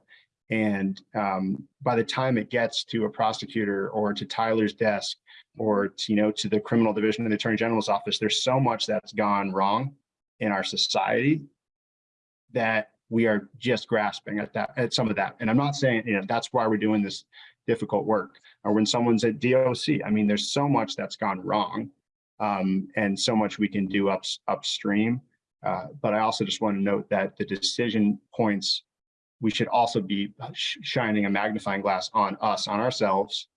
And um, by the time it gets to a prosecutor or to Tyler's desk, or to, you know to the criminal division of the attorney general's office there's so much that's gone wrong in our society that we are just grasping at that at some of that. And i'm not saying you know that's why we're doing this difficult work. Or when someone's at doc i mean there's so much that's gone wrong um, and so much we can do up upstream. Uh, but i also just want to note that the decision points we should also be shining a magnifying glass on us, on ourselves,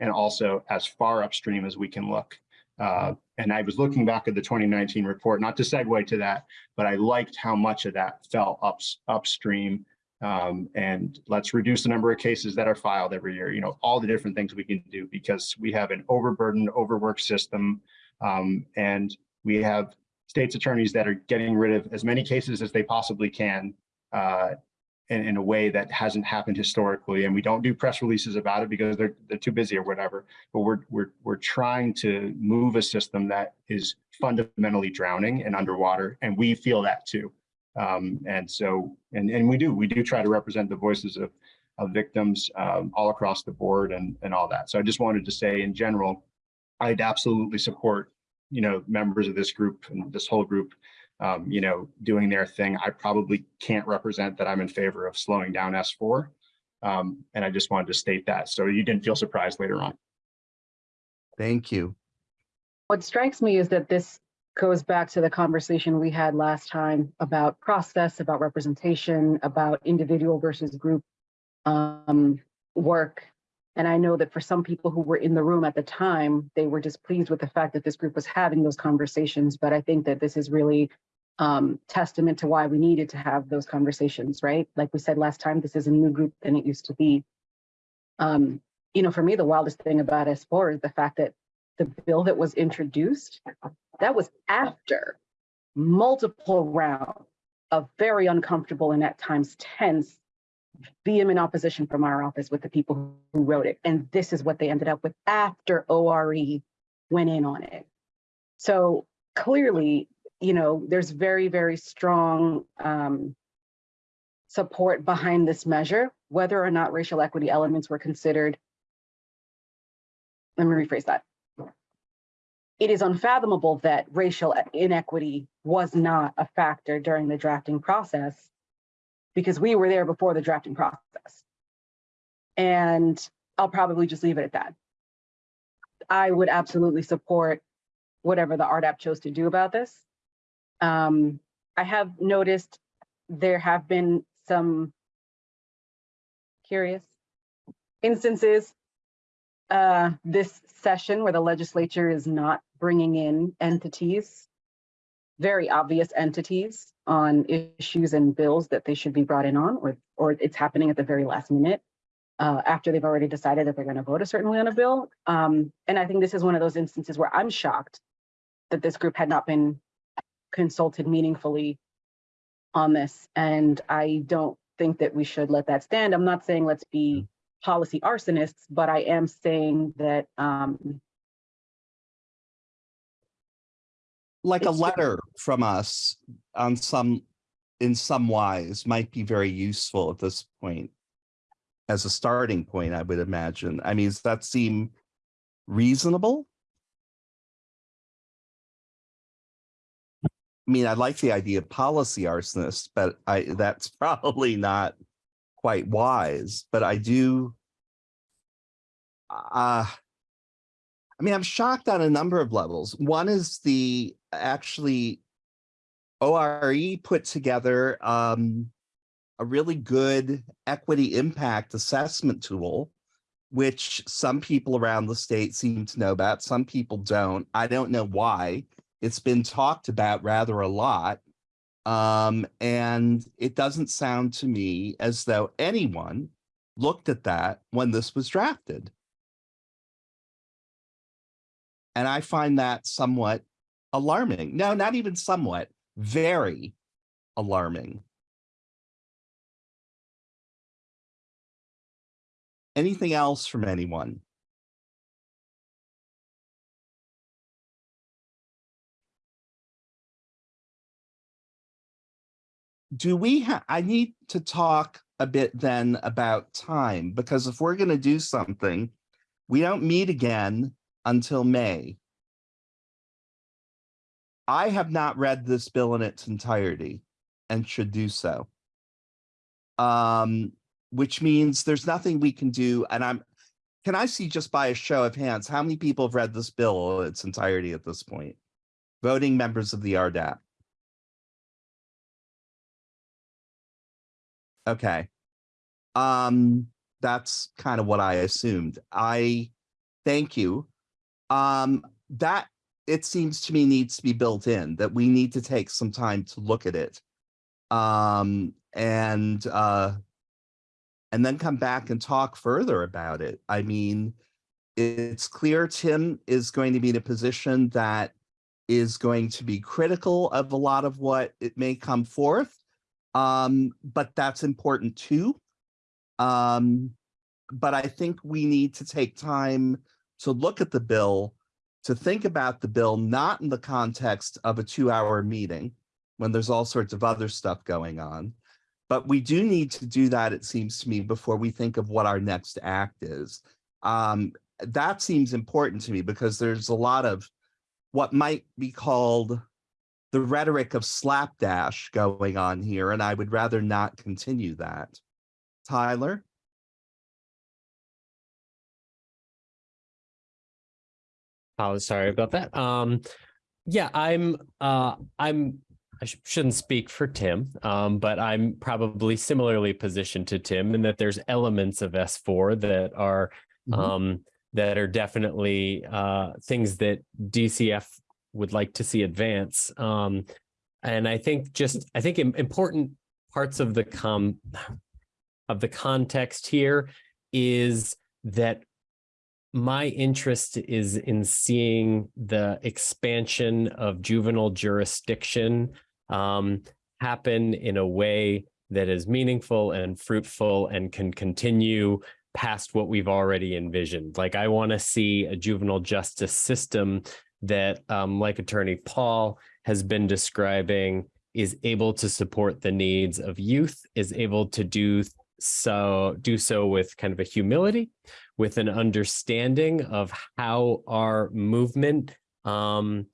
and also as far upstream as we can look. Uh, and I was looking back at the 2019 report, not to segue to that, but I liked how much of that fell ups, upstream. Um, and let's reduce the number of cases that are filed every year, you know, all the different things we can do because we have an overburdened, overworked system. Um, and we have states attorneys that are getting rid of as many cases as they possibly can uh, in, in a way that hasn't happened historically. And we don't do press releases about it because they're, they're too busy or whatever. But we're, we're, we're trying to move a system that is fundamentally drowning and underwater. And we feel that too. Um, and so, and, and we do, we do try to represent the voices of, of victims um, all across the board and, and all that. So I just wanted to say in general, I'd absolutely support, you know, members of this group and this whole group, um, you know, doing their thing. I probably can't represent that I'm in favor of slowing down S4. Um, and I just wanted to state that. So you didn't feel surprised later on. Thank you. What strikes me is that this goes back to the conversation we had last time about process, about representation, about individual versus group um, work. And I know that for some people who were in the room at the time, they were displeased with the fact that this group was having those conversations. But I think that this is really um, testament to why we needed to have those conversations, right? Like we said last time, this is a new group than it used to be. Um, you know, for me, the wildest thing about S4 is the fact that the bill that was introduced, that was after multiple rounds of very uncomfortable and at times tense vehement opposition from our office with the people who wrote it. And this is what they ended up with after ORE went in on it. So clearly, you know, there's very, very strong um, support behind this measure, whether or not racial equity elements were considered. Let me rephrase that. It is unfathomable that racial inequity was not a factor during the drafting process because we were there before the drafting process. And I'll probably just leave it at that. I would absolutely support whatever the RDAP chose to do about this. Um, I have noticed there have been some curious instances uh, this session where the legislature is not bringing in entities, very obvious entities on issues and bills that they should be brought in on, or, or it's happening at the very last minute uh, after they've already decided that they're going to vote a certain way on a bill. Um, and I think this is one of those instances where I'm shocked that this group had not been consulted meaningfully on this. And I don't think that we should let that stand. I'm not saying let's be policy arsonists, but I am saying that um, like a letter from us on some in some wise might be very useful at this point as a starting point i would imagine i mean does that seem reasonable i mean i like the idea of policy arsonists but i that's probably not quite wise but i do uh I mean, I'm shocked on a number of levels. One is the actually ORE put together um, a really good equity impact assessment tool, which some people around the state seem to know about. Some people don't. I don't know why. It's been talked about rather a lot. Um, and it doesn't sound to me as though anyone looked at that when this was drafted. And I find that somewhat alarming. No, not even somewhat, very alarming. Anything else from anyone? Do we have, I need to talk a bit then about time, because if we're going to do something, we don't meet again until May. I have not read this bill in its entirety and should do so. Um, which means there's nothing we can do. And I'm, can I see just by a show of hands, how many people have read this bill in its entirety at this point? Voting members of the RDAP. Okay, Um, that's kind of what I assumed. I thank you. Um, that it seems to me needs to be built in, that we need to take some time to look at it. Um, and uh, and then come back and talk further about it. I mean, it's clear Tim is going to be in a position that is going to be critical of a lot of what it may come forth. Um, but that's important too. Um, but I think we need to take time to look at the bill, to think about the bill, not in the context of a two hour meeting when there's all sorts of other stuff going on. But we do need to do that, it seems to me, before we think of what our next act is. Um, that seems important to me because there's a lot of what might be called the rhetoric of slapdash going on here, and I would rather not continue that. Tyler? Oh, sorry about that. Um, yeah, I'm, uh, I'm, I sh- shouldn't speak for Tim, um, but I'm probably similarly positioned to Tim in that there's elements of S4 that are, Mhm. um, that are definitely, uh, things that DCF would like to see advance. Um, and I think just, I think important parts of the com, of the context here is that my interest is in seeing the expansion of juvenile jurisdiction um, happen in a way that is meaningful and fruitful and can continue past what we've already envisioned. Like I want to see a juvenile justice system that, um, like Attorney Pahl has been describing, is able to support the needs of youth, is able to do so do so with kind of a humility, with an understanding of how our movement um,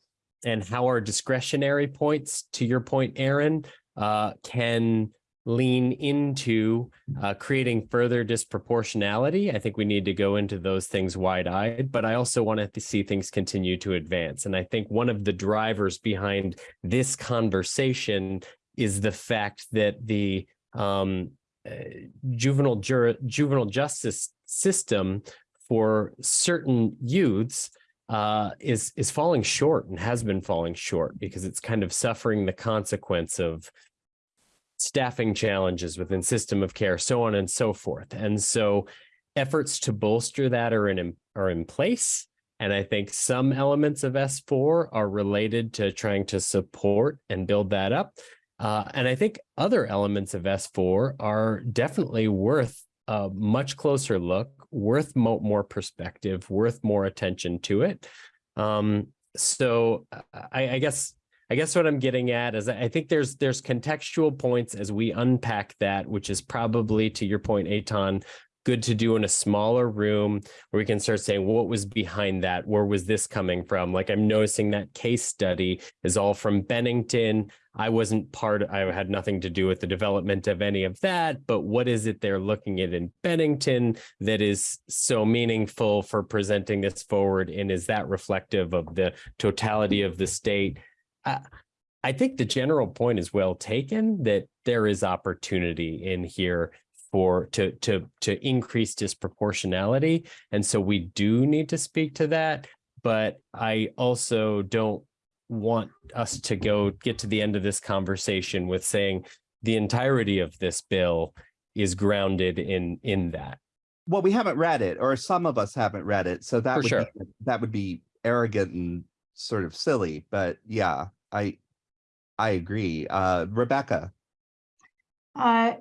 and how our discretionary points, to your point, Erin, uh, can lean into uh, creating further disproportionality. I think we need to go into those things wide-eyed, but I also want to see things continue to advance. And I think one of the drivers behind this conversation is the fact that the um, uh, juvenile juvenile justice system for certain youths uh, is is falling short and has been falling short because it's kind of suffering the consequence of staffing challenges within system of care, so on and so forth. And so efforts to bolster that are in are in place. And I think some elements of S4 are related to trying to support and build that up. Uh, and I think other elements of S4 are definitely worth a much closer look, worth mo more perspective, worth more attention to it. Um, so I, I guess I guess what I'm getting at is I think there's there's contextual points as we unpack that, which is probably to your point, Etan, good to do in a smaller room where we can start saying what was behind that? Where was this coming from? Like i'm noticing that case study is all from bennington. I wasn't part i had nothing to do with the development of any of that but what is it they're looking at in bennington that is so meaningful for presenting this forward? And is that reflective of the totality of the state I think the general point is well taken that there is opportunity in here for to to to increase disproportionality and so we do need to speak to that but i also don't want us to go get to the end of this conversation with saying the entirety of this bill is grounded in in that Well, we haven't read it, or some of us haven't read it, so that For would sure. be, that would be arrogant and sort of silly, but yeah, I I agree. Uh, Rebecca. Uh,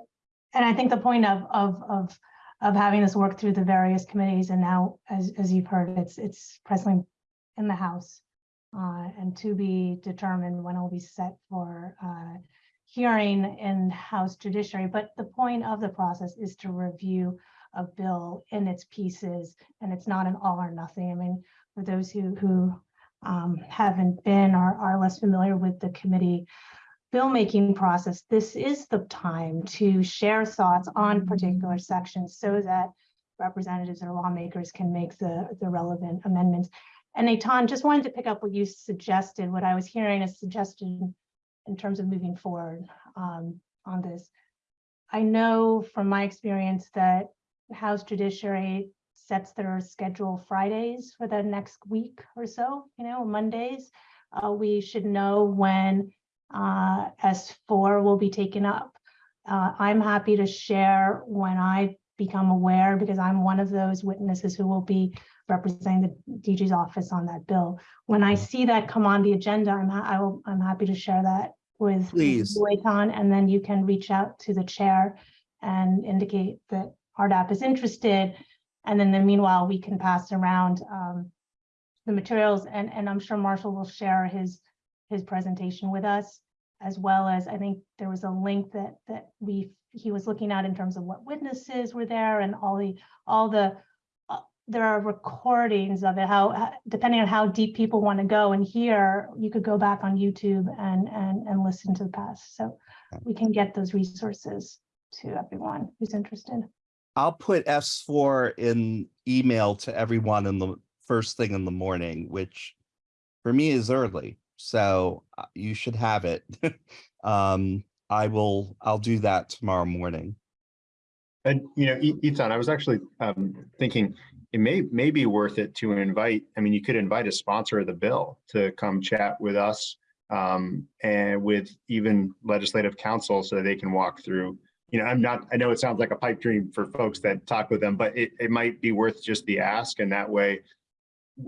and I think the point of, of, of, of having this work through the various committees and now, as, as you've heard, it's, it's presently in the House. Uh, and to be determined when it will be set for, uh, hearing in House Judiciary. But the point of the process is to review a bill in its pieces, and it's not an all or nothing. I mean, for those who, who, um, haven't been or are less familiar with the committee bill-making process, this is the time to share thoughts on particular sections so that representatives or lawmakers can make the, the relevant amendments. And Etan, just wanted to pick up what you suggested, what I was hearing as suggested in terms of moving forward um, on this. I know from my experience that House Judiciary sets their schedule Fridays for the next week or so, you know, Mondays. Uh, we should know when uh, S4 will be taken up. Uh, I'm happy to share when I become aware because I'm one of those witnesses who will be representing the DG's office on that bill. When I see that come on the agenda, I'm I will, I'm happy to share that with Please. and then you can reach out to the chair and indicate that RDAP is interested. And then, then meanwhile, we can pass around um, the materials and, and I'm sure Marshall will share his, his presentation with us. As well as, I think there was a link that, that we, he was looking at in terms of what witnesses were there and all the, all the, uh, there are recordings of it, how, uh, depending on how deep people want to go and hear, you could go back on YouTube and, and, and listen to the past. So we can get those resources to everyone who's interested. I'll put S4 in email to everyone in the first thing in the morning, which for me is early. So uh, you should have it. um, I will, I'll do that tomorrow morning. And, you know, Etan, I was actually um, thinking it may, may be worth it to invite, I mean, you could invite a sponsor of the bill to come chat with us um, and with even legislative counsel so they can walk through. You know, I'm not, I know it sounds like a pipe dream for folks that talk with them, but it, it might be worth just the ask and that way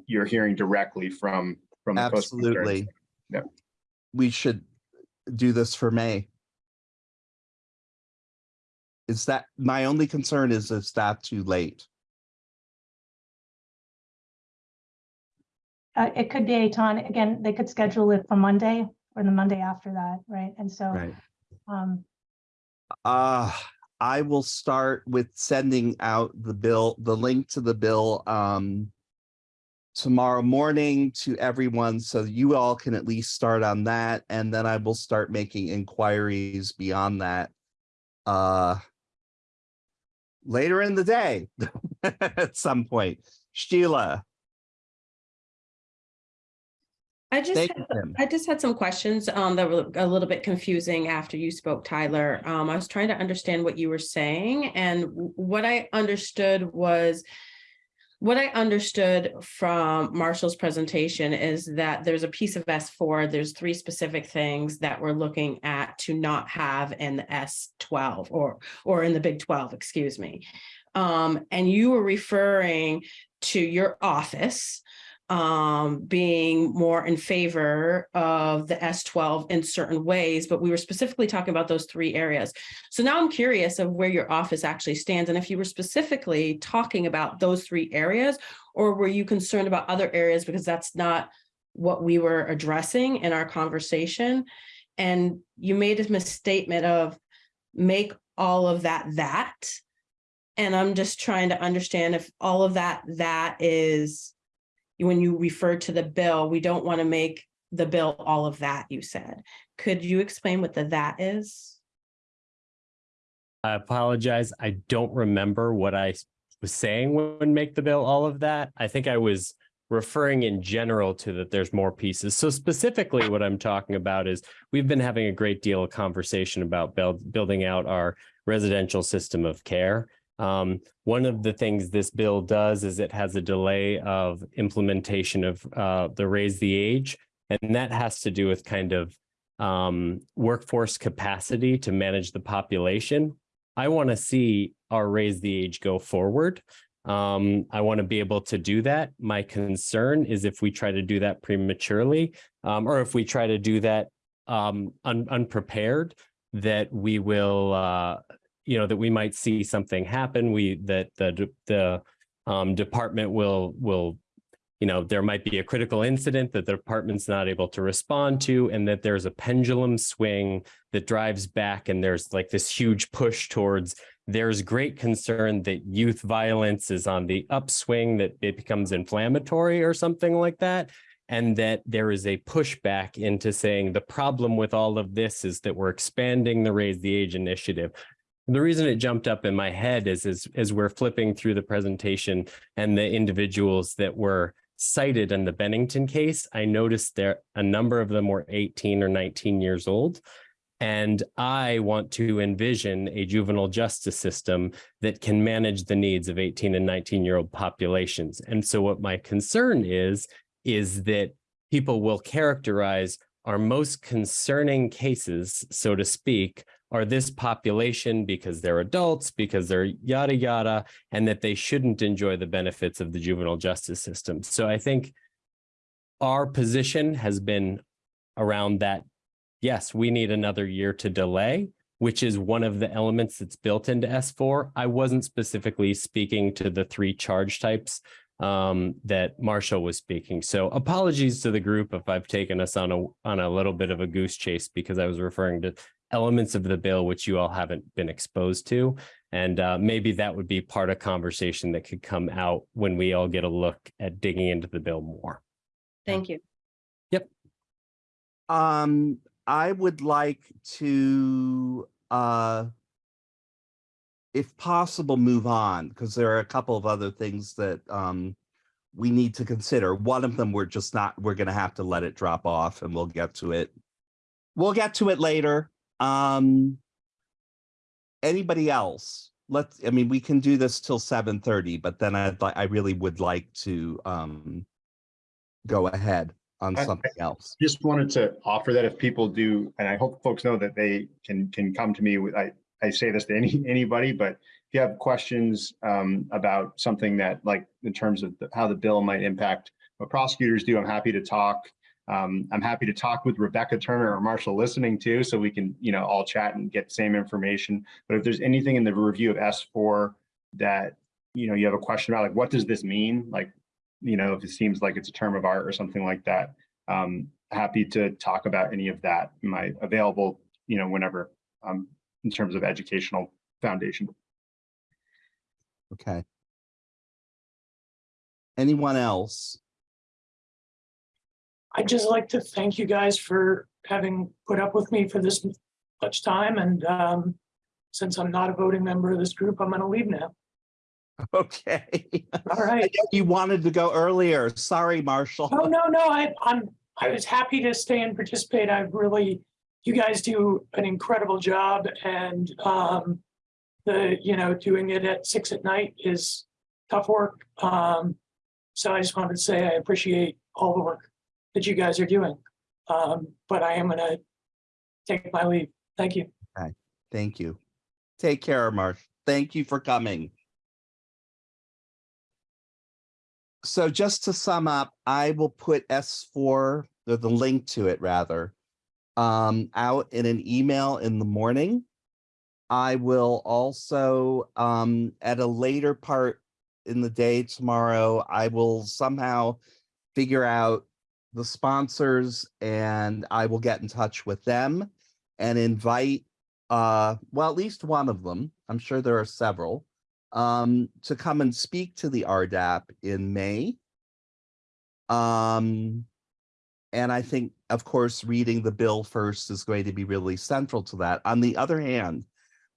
you're hearing directly from, from the. Absolutely. Yeah. We should do this for May. Is that, my only concern is is that too late? Uh, it could be a ton. again, they could schedule it for Monday or the Monday after that, right? And so, Right. um, Uh, I will start with sending out the bill, the link to the bill, um, tomorrow morning to everyone, so you all can at least start on that, and then I will start making inquiries beyond that. Uh, later in the day, at some point. Sheila, I just, had- I just had some questions um that were a little bit confusing after you spoke, Tyler. Um, I was trying to understand what you were saying and what I understood was what I understood from Marshall's presentation is that there's a piece of S four, there's three specific things that we're looking at to not have in the S twelve or, or in the Big twelve, excuse me. Um, and you were referring to your office um, being more in favor of the S twelve in certain ways, but we were specifically talking about those three areas. So now I'm curious of where your office actually stands and if you were specifically talking about those three areas, or were you concerned about other areas because that's not what we were addressing in our conversation? And you made a misstatement of make all of that that. And I'm just trying to understand if all of that that is when you refer to the bill, we don't want to make the bill all of that, you said. Could you explain what the that is? I apologize. I don't remember what I was saying when make the bill all of that. I think I was referring in general to that there's more pieces. So specifically what I'm talking about is we've been having a great deal of conversation about build, building out our residential system of care. Um, one of the things this bill does is it has a delay of implementation of uh, the raise the age. And that has to do with kind of um, workforce capacity to manage the population. I want to see our raise the age go forward. Um, I want to be able to do that. My concern is if we try to do that prematurely, um, or if we try to do that um, un- unprepared, that we will, uh, you know, that we might see something happen. We that the the um, department will will you know, there might be a critical incident that the department's not able to respond to, and that there's a pendulum swing that drives back, and there's like this huge push towards there's great concern that youth violence is on the upswing, that it becomes inflammatory or something like that. And that there is a pushback into saying the problem with all of this is that we're expanding the Raise the Age initiative. The reason it jumped up in my head is as, as we're flipping through the presentation and the individuals that were cited in the Bennington case, I noticed there a number of them were 18 or 19 years old. And I want to envision a juvenile justice system that can manage the needs of 18 and 19 year old populations. And so what my concern is, is that people will characterize our most concerning cases, so to speak, are this population because they're adults, because they're yada, yada, and that they shouldn't enjoy the benefits of the juvenile justice system. So I think our position has been around that yes, we need another year to delay, which is one of the elements that's built into S4. I wasn't specifically speaking to the three charge types um, that Marshall was speaking. So apologies to the group if I've taken us on a on a little bit of a goose chase because I was referring to elements of the bill which you all haven't been exposed to. And uh, maybe that would be part of conversation that could come out when we all get a look at digging into the bill more. Thank you. Um, I would like to, uh, if possible, move on because there are a couple of other things that um, we need to consider. One of them, we're just not, we're going to have to let it drop off and we'll get to it. We'll get to it later. Um, anybody else? Let's, I mean, we can do this till 7:30, but then I'd like, I really would like to um, go ahead on I- something else. Just wanted to offer that if people do, and I hope folks know that they can, can come to me with, I, I say this to any, anybody, but if you have questions um, about something that like in terms of the- how the bill might impact what prosecutors do, I'm happy to talk. Um, I'm happy to talk with Rebecca Turner or Marshall listening too, so we can, you know, all chat and get the same information. But if there's anything in the review of S4 that, you know, you have a question about, like, what does this mean? Like, you know, if it seems like it's a term of art or something like that, um, happy to talk about any of that. Am I available, you know, whenever, um, in terms of educational foundation? Okay. Anyone else? I'd just like to thank you guys for having put up with me for this much time and um, since I'm not a voting member of this group, I'm gonna leave now. Okay. All right. You wanted to go earlier. Sorry, Marshall. Oh, no, no, I, I'm, I was happy to stay and participate. I really, you guys do an incredible job and um, the, you know, doing it at six at night is tough work. Um, so I just wanted to say I appreciate all the work that you guys are doing. Um, but I am gonna take my leave. Thank you. Okay, thank you. Take care, Marsh. Thank you for coming. So just to sum up, I will put S4, or the link to it rather, um, out in an email in the morning. I will also, um, at a later part in the day tomorrow, I will somehow figure out the sponsors and I will get in touch with them and invite uh well at least one of them i'm sure there are several um to come and speak to the rdap in may. Um and i think of course reading the bill first is going to be really central to that. On the other hand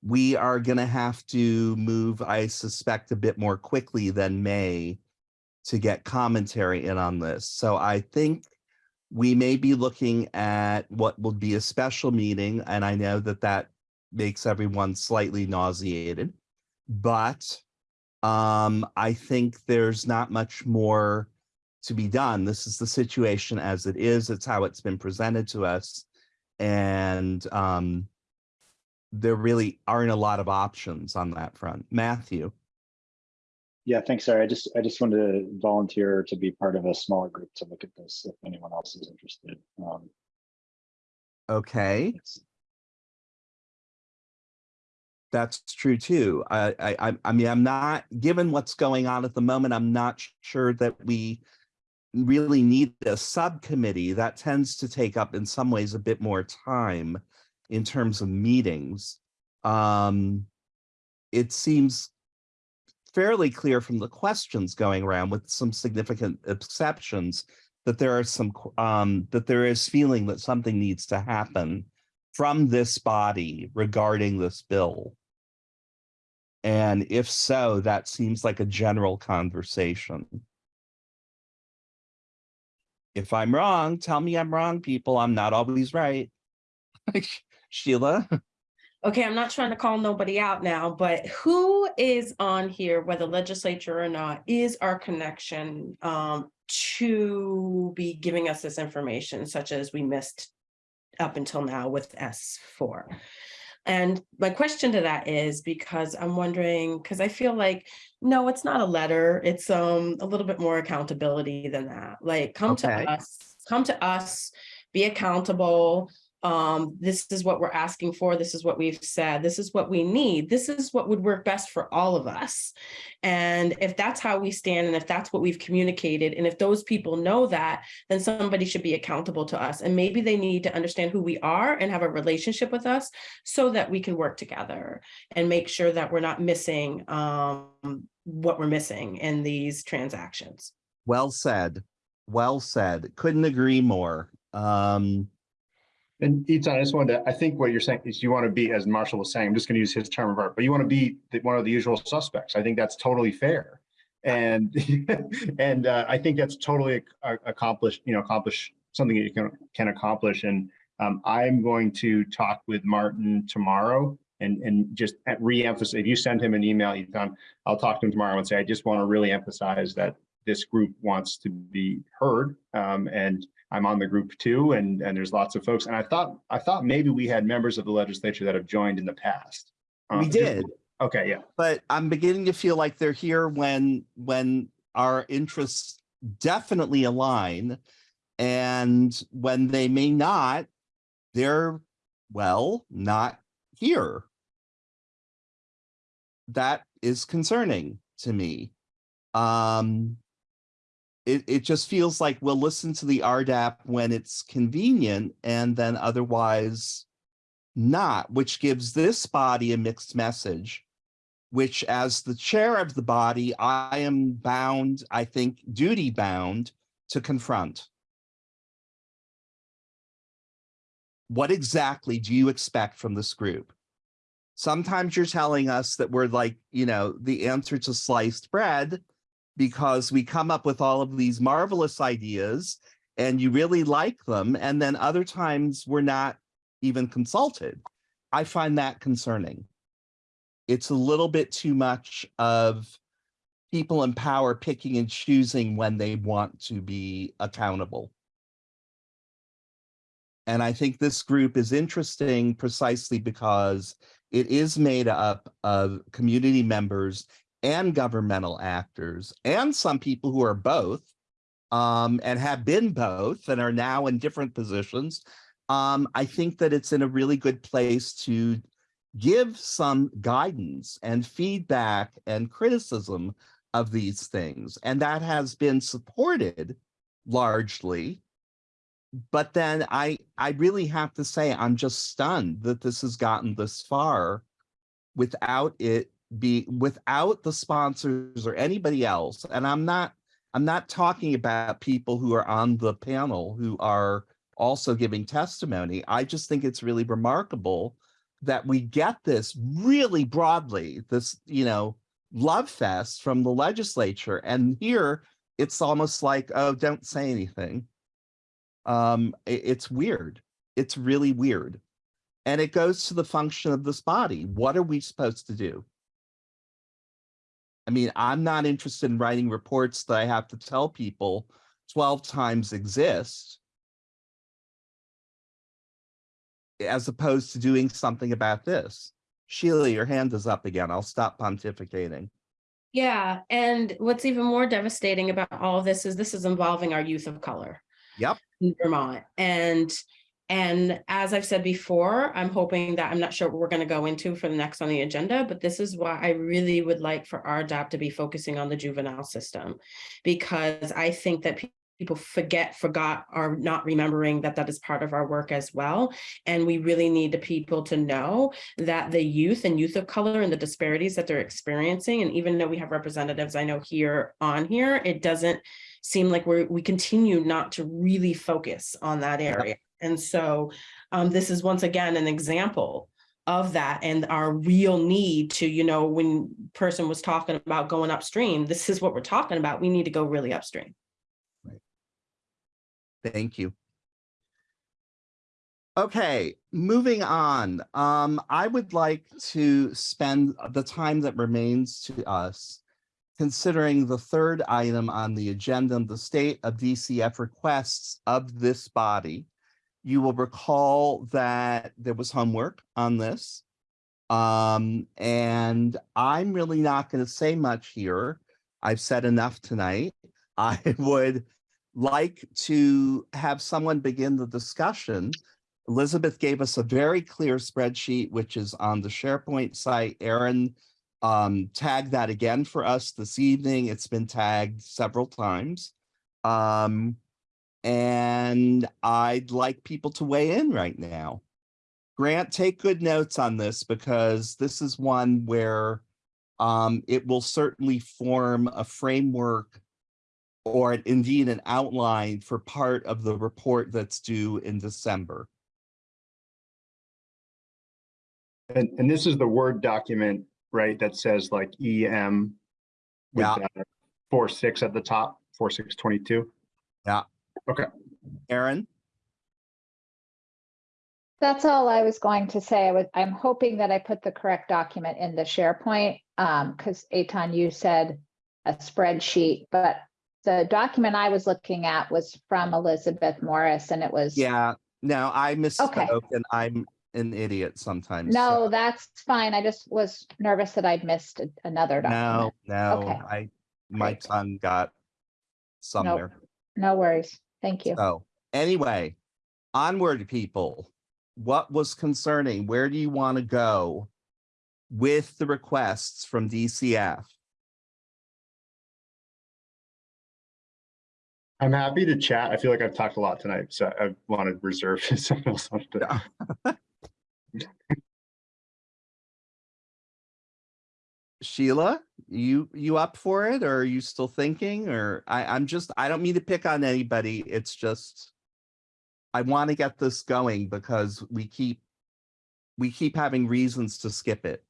we are going to have to move i suspect a bit more quickly than may to get commentary in on this so i think we may be looking at what will be a special meeting, and I know that that makes everyone slightly nauseated, but um, I think there's not much more to be done. This is the situation as it is. It's how it's been presented to us. And um, there really aren't a lot of options on that front. Matthew. Yeah, thanks, Sarah. I just I just wanted to volunteer to be part of a smaller group to look at this if anyone else is interested. Um, Okay. That's true too. I, I, I- I mean, I'm not, given what's going on at the moment, I'm not sure that we really need a subcommittee. That tends to take up in some ways a bit more time in terms of meetings. Um, it seems fairly clear from the questions going around with some significant exceptions that there are some, um, that there is feeling that something needs to happen from this body regarding this bill. And if so, that seems like a general conversation. If I'm wrong, tell me I'm wrong, people. I'm not always right. Sheila? Okay, I'm not trying to call nobody out now, but who is on here, whether legislature or not, is our connection um to be giving us this information such as we missed up until now with S four? And my question to that is because I'm wondering, because I feel like, no, it's not a letter. It's um a little bit more accountability than that. Like, come to us, come to us, be accountable. Um, this is what we're asking for. This is what we've said. This is what we need. This is what would work best for all of us. And if that's how we stand and if that's what we've communicated, and if those people know that, then somebody should be accountable to us. And maybe they need to understand who we are and have a relationship with us so that we can work together and make sure that we're not missing um, what we're missing in these transactions. Well said. Well said. Couldn't agree more. Um, And Etan, I just wanted to, I think what you're saying is you want to be, as Marshall was saying, I'm just going to use his term of art, but you want to be the- one of the usual suspects. I think that's totally fair. And, and uh, I think that's totally ac- accomplished, you know, accomplish something that you can, can accomplish. And um, I'm going to talk with Martin tomorrow and, and just re-emphasize, if you send him an email, Etan, I'll talk to him tomorrow and say, I just want to really emphasize that this group wants to be heard. Um, and I'm on the group too, and, and there's lots of folks. And I thought, I thought maybe we had members of the legislature that have joined in the past. Uh, We just- did. Okay, yeah. but I'm beginning to feel like they're here when when our interests definitely align and when they may not they're well not here that is concerning to me um it, it just feels like we'll listen to the RDAP when it's convenient and then otherwise not, which gives this body a mixed message, which as the chair of the body, I am bound, I think, duty bound to confront. What exactly do you expect from this group? Sometimes you're telling us that we're like, you know, the answer to sliced bread because we come up with all of these marvelous ideas and you really like them. And then other times we're not even consulted. I find that concerning. It's a little bit too much of people in power picking and choosing when they want to be accountable. And I think this group is interesting precisely because it is made up of community members and governmental actors and some people who are both um, and have been both and are now in different positions. Um, I think that it's in a really good place to give some guidance and feedback and criticism of these things. And that has been supported largely. But then I, I really have to say, I'm just stunned that this has gotten this far without it be without the sponsors or anybody else. And I'm not, I'm not talking about people who are on the panel who are also giving testimony. I just think it's really remarkable that we get this really broadly, this, you know, love fest from the legislature. And here it's almost like, oh, don't say anything. Um, i- it's weird. It's really weird. And it goes to the function of this body. What are we supposed to do? I mean, I'm not interested in writing reports that I have to tell people 12 times exist. As opposed to doing something about this. Sheila, your hand is up again. I'll stop pontificating. Yeah, and what's even more devastating about all of this is this is involving our youth of color. Yep. in Vermont. And and as I've said before, I'm hoping that I'm not sure what we're going to go into for the next on the agenda, but this is why I really would like for RDAP to be focusing on the juvenile system because I think that pe- people forget, forgot, are not remembering that that is part of our work as well. And we really need the people to know that the youth and youth of color and the disparities that they're experiencing, and even though we have representatives I know here on here, it doesn't seem like we're, we continue not to really focus on that area. And so um, this is once again an example of that and our real need to, you know, when person was talking about going upstream, this is what we're talking about. We need to go really upstream. Right. Thank you. Okay, moving on. Um, I would like to spend the time that remains to us considering the third item on the agenda, the state of DCF requests of this body. You will recall that there was homework on this. Um, and I'm really not going to say much here. I've said enough tonight. I would like to have someone begin the discussion. Elizabeth gave us a very clear spreadsheet, which is on the SharePoint site. Erin um, tagged that again for us this evening. It's been tagged several times. Um, and I'd like people to weigh in right now. Grant, take good notes on this because this is one where um, it will certainly form a framework or indeed an outline for part of the report that's due in December. And, and this is the Word document, right, that says like EM with Yeah. uh, four, six at the top, four, six, twenty-two. Yeah. Okay. Erin? That's all I was going to say. I was, I'm hoping that I put the correct document in the SharePoint. Um, because Etan, you said a spreadsheet, but the document I was looking at was from Elizabeth Morris and it was. Yeah, no, I misspoke and I'm an idiot sometimes. No, so- that's fine. I just was nervous that I'd missed a- another No, document. no, Okay. I, my tongue got somewhere. No worries. Thank you. So anyway, onward, people. What was concerning? Where do you want to go with the requests from DCF? I'm happy to chat. I feel like I've talked a lot tonight, so I want to reserve someone else. wants to- Sheila, you, you up for it or are you still thinking or I, I'm just, I don't mean to pick on anybody. It's just. I want to get this going because we keep, we keep having reasons to skip it.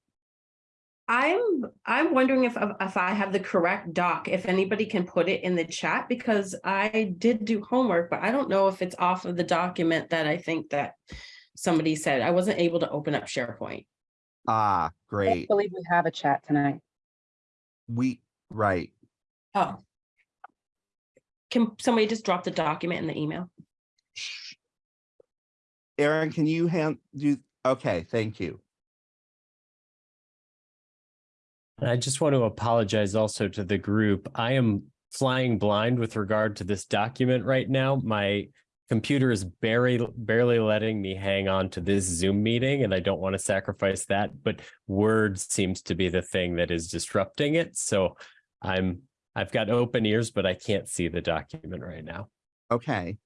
I'm I'm wondering if if I have the correct doc, if anybody can put it in the chat, because I did do homework, but I don't know if it's off of the document that I think that somebody said. I wasn't able to open up SharePoint. Ah, great I believe we have a chat tonight. We, right. Oh. Can somebody just drop the document in the email? Erin, can you hand, do, okay, thank you. And I just want to apologize also to the group. I am flying blind with regard to this document right now. My computer is barely barely letting me hang on to this Zoom meeting, and I don't want to sacrifice that. But Word seems to be the thing that is disrupting it. So I'm I've got open ears, but I can't see the document right now. Okay.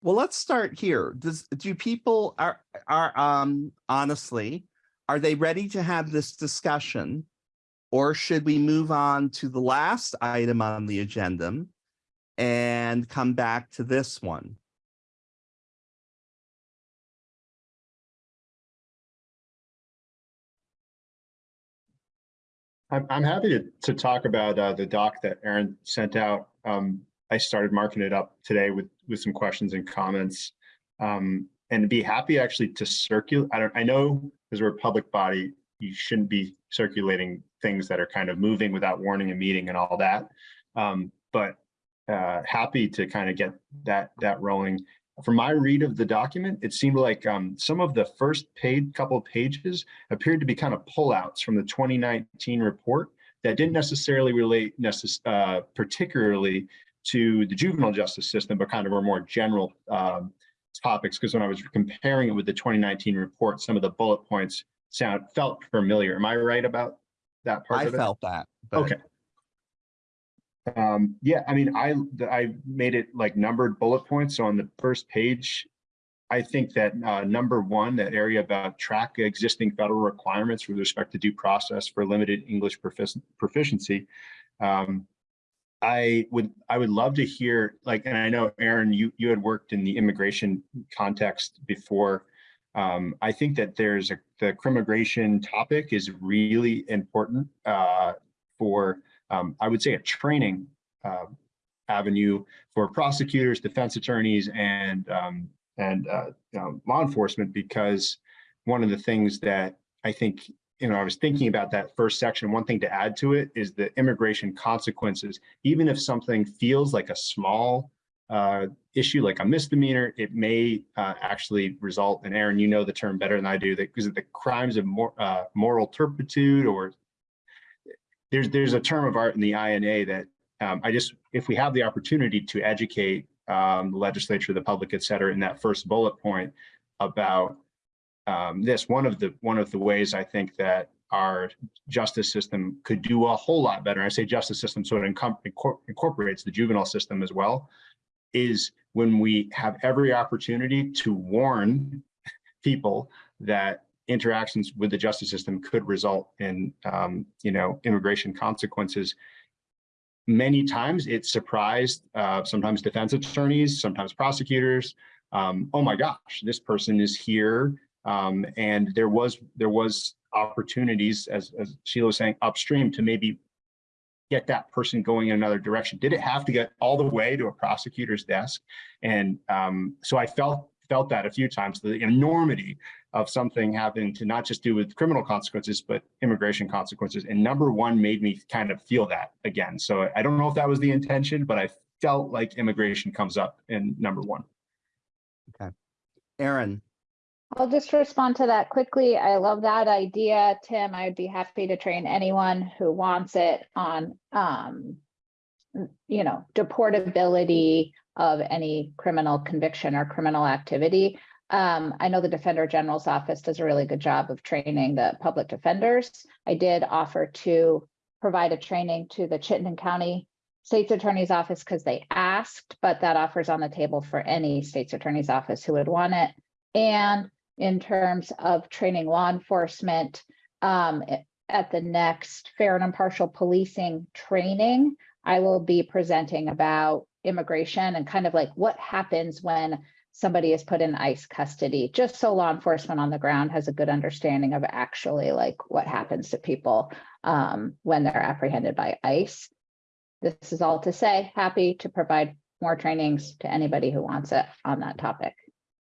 Well, let's start here. Does, do people are, are, um, honestly, are they ready to have this discussion? Or should we move on to the last item on the agenda and come back to this one? I'm, happy to, talk about uh, the doc that Erin sent out. Um, I started marking it up today with, with some questions and comments. Um, and be happy actually to circulate. I don't, I know as a public body, you shouldn't be circulating things that are kind of moving without warning a meeting and all that. Um, but uh, happy to kind of get that, that rolling. From my read of the document, it seemed like um, some of the first paid couple of pages appeared to be kind of pullouts from the 2019 report that didn't necessarily relate necess uh, particularly to the juvenile justice system, but kind of were more general um, topics. Because when I was comparing it with the 2019 report, some of the bullet points sound felt familiar. Am I right about that part I of it? felt that. Okay. Um, yeah, I mean, I, I made it like numbered bullet points. So on the first page, I think that, uh, number one, that area about track existing federal requirements with respect to due process for limited English profici- proficiency. Um, I would, I would love to hear, like, and I know Erin, you, you had worked in the immigration context before. Um, I think that there's a, the crimmigration topic is really important, uh, for, um, I would say a training, uh, avenue for prosecutors, defense attorneys, and um, and uh, you know, law enforcement because one of the things that I think you know I was thinking about that first section. One thing to add to it is the immigration consequences. Even if something feels like a small uh, issue, like a misdemeanor, it may uh, actually result. And Erin, you know the term better than I do. That because the crimes of mor uh, moral turpitude, or there's there's a term of art in the INA that um, I just if we have the opportunity to educate um, the legislature, the public, et cetera, in that first bullet point about um, this, one of the one of the ways I think that our justice system could do a whole lot better. I say justice system, so it incorporates the juvenile system as well, is when we have every opportunity to warn people that interactions with the justice system could result in, um, you know, immigration consequences. Many times it surprised uh, sometimes defense attorneys, sometimes prosecutors. Um, oh my gosh, this person is here, um, and there was there was opportunities, as, as Sheila was saying, upstream to maybe get that person going in another direction. Did it have to get all the way to a prosecutor's desk? And um, so I felt felt that a few times, the enormity of something having to not just do with criminal consequences, but immigration consequences. And number one made me kind of feel that again. So I don't know if that was the intention, but I felt like immigration comes up in number one. Okay. Erin, I'll just respond to that quickly. I love that idea, Tim. I'd be happy to train anyone who wants it on, um, you know, deportability of any criminal conviction or criminal activity. Um, I know the Defender General's office does a really good job of training the public defenders. I did offer to provide a training to the Chittenden County State's Attorney's Office because they asked, but that offer's on the table for any State's Attorney's Office who would want it. And in terms of training law enforcement, um, at the next fair and impartial policing training, I will be presenting about immigration and kind of like what happens when somebody is put in ICE custody, just so law enforcement on the ground has a good understanding of actually like what happens to people um, when they're apprehended by ICE. This is all to say, happy to provide more trainings to anybody who wants it on that topic.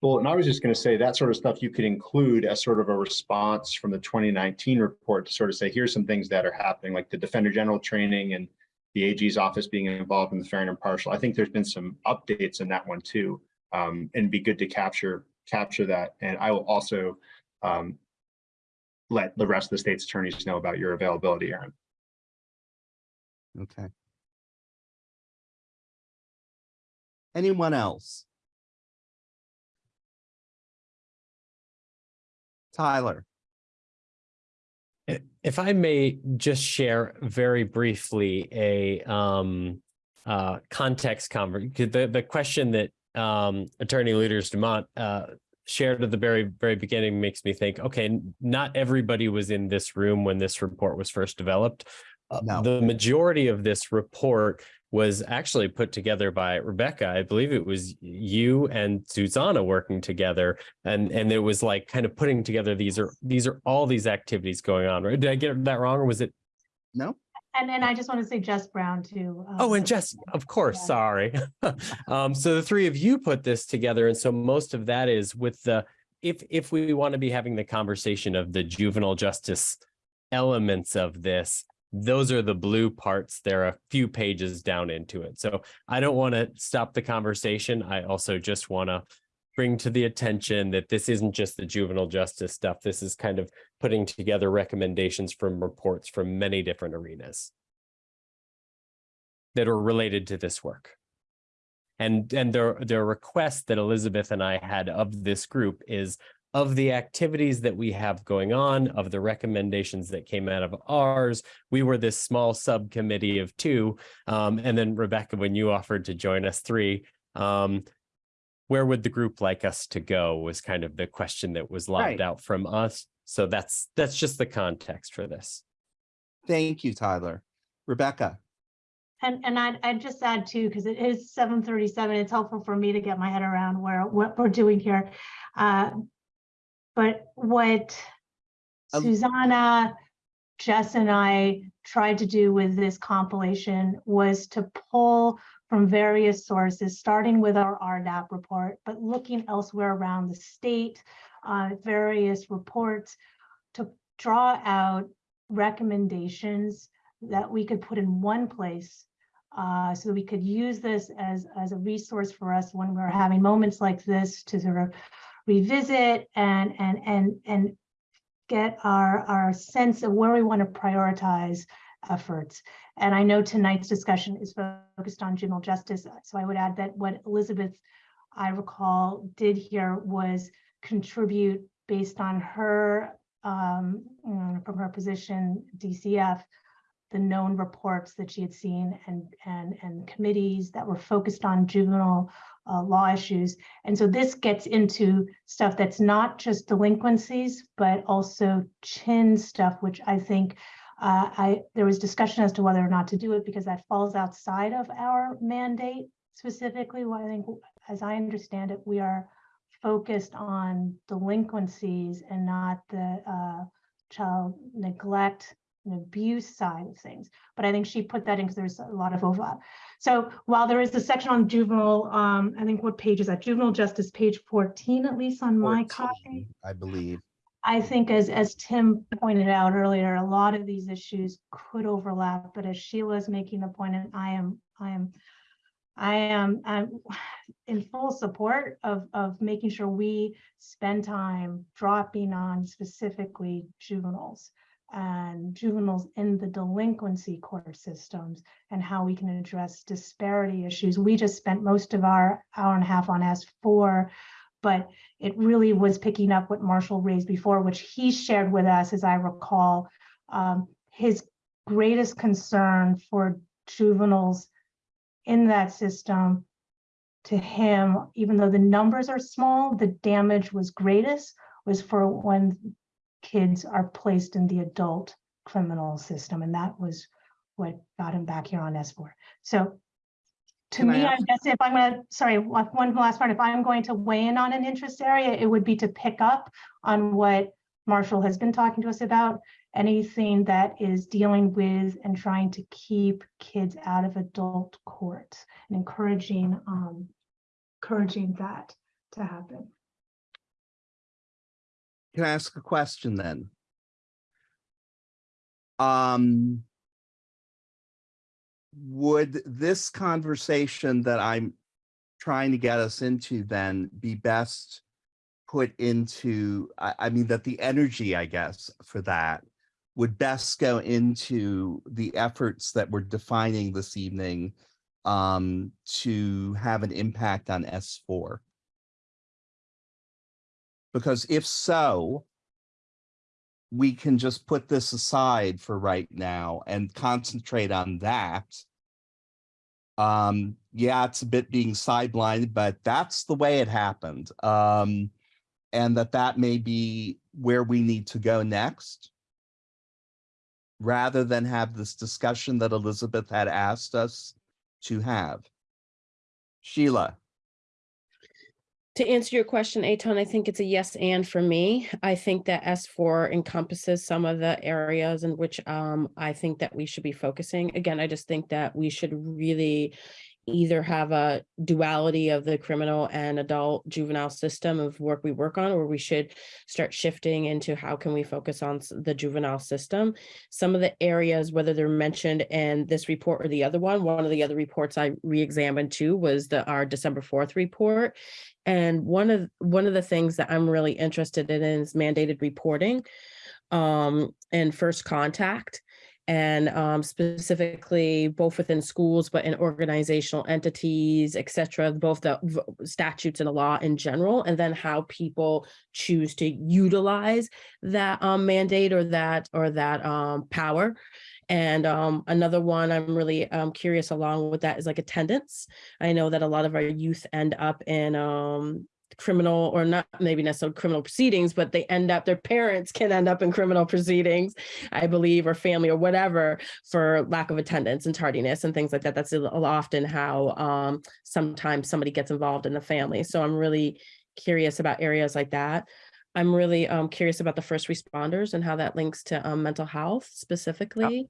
Well, and I was just going to say that sort of stuff you could include as sort of a response from the 2019 report to sort of say, here's some things that are happening, like the Defender General training and the AG's office being involved in the fair and impartial. I think there's been some updates in that one too, um, and be good to capture capture that. And I will also um, let the rest of the state's attorneys know about your availability, Erin. okay. Anyone else? Tyler, If I may just share very briefly a um uh context conver, the the question that um Attorney Lueders-Dumont uh shared at the very, very beginning makes me think, okay, not everybody was in this room when this report was first developed. Uh, The majority of this report was actually put together by Rebecca. I believe it was you and Xusana working together. And, and it was like kind of putting together, these are, these are all these activities going on, right? Did I get that wrong or was it? no? And then I just want to say Jess Brown too. um, Oh, and Jess, of course, Yeah. sorry. Um, so the three of you put this together, and so most of that is with the, if, if we want to be having the conversation of the juvenile justice elements of this, those are the blue parts. There are a few pages down into it. So I don't want to stop the conversation. I also just want to bring to the attention that this isn't just the juvenile justice stuff. This is kind of putting together recommendations from reports from many different arenas that are related to this work. And, and the, the request that Elizabeth and I had of this group is of the activities that we have going on, of the recommendations that came out of ours, we were this small subcommittee of two. Um, and then Rebecca, when you offered to join us three, um, where would the group like us to go was kind of the question that was lobbed Right. out from us. So that's, that's just the context for this. Thank you, Tyler. Rebecca, And, and I'd, I'd just add too, because it is seven thirty-seven, it's helpful for me to get my head around where, what we're doing here. Uh, But what Um, Xusana, Jess and I tried to do with this compilation was to pull from various sources, starting with our RDAP report, but looking elsewhere around the state, uh, various reports to draw out recommendations that we could put in one place uh, so we could use this as, as a resource for us when we're having moments like this to sort of revisit and, and, and, and get our, our sense of where we want to prioritize efforts. And I know tonight's discussion is focused on juvenile justice, so I would add that what Elizabeth, I recall, did here was contribute based on her, um, from her position, DCF, the known reports that she had seen and, and, and committees that were focused on juvenile uh, law issues. And so this gets into stuff that's not just delinquencies, but also chin stuff, which I think uh, I there was discussion as to whether or not to do it because that falls outside of our mandate specifically. Well, I think, as I understand it, we are focused on delinquencies and not the uh, child neglect and abuse side of things. But I think she put that in because there's a lot of overlap. So while there is a section on juvenile, um, I think what page is that? Juvenile justice, page 14, at least on my copy. I believe. I think as, as Tim pointed out earlier, a lot of these issues could overlap, but as Sheila's making the point, and I am, I am, I am, I'm in full support of, of making sure we spend time dropping on specifically juveniles and juveniles in the delinquency court systems and how we can address disparity issues. We just spent most of our hour and a half on S4, but it really was picking up what Marshall raised before, which he shared with us, as I recall, um, his greatest concern for juveniles in that system to him, even though the numbers are small, the damage was greatest was for when kids are placed in the adult criminal system. And that was what got him back here on S4. So to Can me, I ask- guess if I'm gonna, sorry, one one last part, if I'm going to weigh in on an interest area, it would be to pick up on what Marshall has been talking to us about, anything that is dealing with and trying to keep kids out of adult court and encouraging, um, encouraging that to happen. Can I ask a question then? Um. Would this conversation that I'm trying to get us into then be best put into, I, I mean, that the energy, I guess, for that would best go into the efforts that we're defining this evening um, to have an impact on S4? Because if so, we can just put this aside for right now and concentrate on that. Um, yeah, it's a bit being sidelined, but that's the way it happened. Um, and that that may be where we need to go next. Rather than have this discussion that Elizabeth had asked us to have. Sheila. To answer your question, Etan, I think it's a yes and for me. I think that S4 encompasses some of the areas in which um, I think that we should be focusing. Again, I just think that we should really either have a duality of the criminal and adult juvenile system of work we work on, or we should start shifting into how can we focus on the juvenile system. Some of the areas, whether they're mentioned in this report or the other one, one of the other reports I re-examined too was the, our December 4th report. And one of, one of the things that I'm really interested in is mandated reporting um, and first contact. And um, specifically both within schools, but in organizational entities, et cetera, both the statutes and the law in general, and then how people choose to utilize that um, mandate or that or that um, power. And um, another one I'm really um, curious along with that is like attendance. I know that a lot of our youth end up in um, criminal or not maybe necessarily criminal proceedings, but they end up, their parents can end up in criminal proceedings, I believe, or family or whatever for lack of attendance and tardiness and things like that. That's often how um, sometimes somebody gets involved in the family. So I'm really curious about areas like that. I'm really um, curious about the first responders and how that links to um, mental health specifically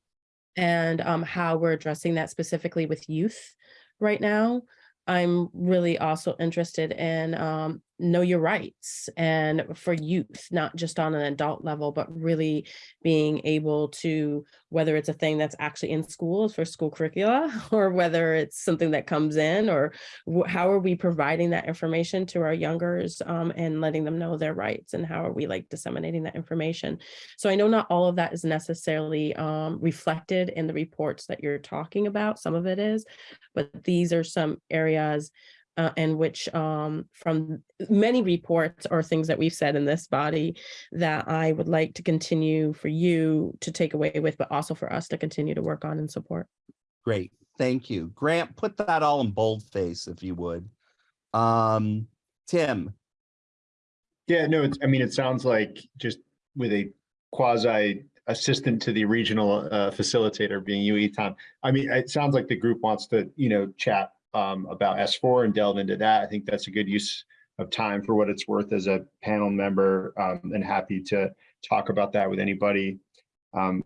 and um, how we're addressing that specifically with youth right now. I'm really also interested in um, know your rights and for youth, not just on an adult level, but really being able to, whether it's a thing that's actually in schools for school curricula, or whether it's something that comes in, or how are we providing that information to our youngers um, and letting them know their rights and how are we like disseminating that information? So I know not all of that is necessarily um, reflected in the reports that you're talking about. Some of it is, but these are some areas uh, in which um, from many reports or things that we've said in this body that I would like to continue for you to take away with, but also for us to continue to work on and support. Great, thank you. Grant, put that all in boldface if you would. Um, Tim, Yeah, no, it's, I mean, it sounds like just with a quasi assistant to the regional uh, facilitator being you, Etan. I mean, it sounds like the group wants to, you know, chat um, about S4 and delve into that. I think that's a good use of time for what it's worth as a panel member um, and happy to talk about that with anybody. Um,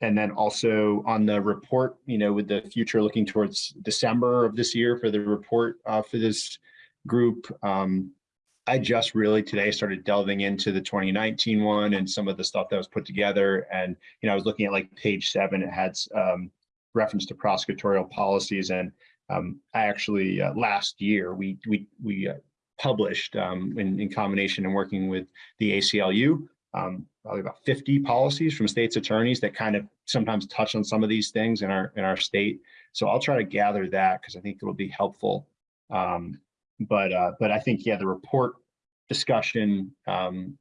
and then also on the report, you know, with the future looking towards December of this year for the report uh, for this group. Um, I just really today started delving into the 2019 one and some of the stuff that was put together. And, you know, I was looking at like page seven, it had um, reference to prosecutorial policies. And um, I actually, uh, last year, we, we, we uh, published um, in, in combination and working with the ACLU, um, probably about 50 policies from states attorneys that kind of sometimes touch on some of these things in our, in our state. So I'll try to gather that because I think it'll be helpful. Um, but uh, but I think yeah, the report discussion um,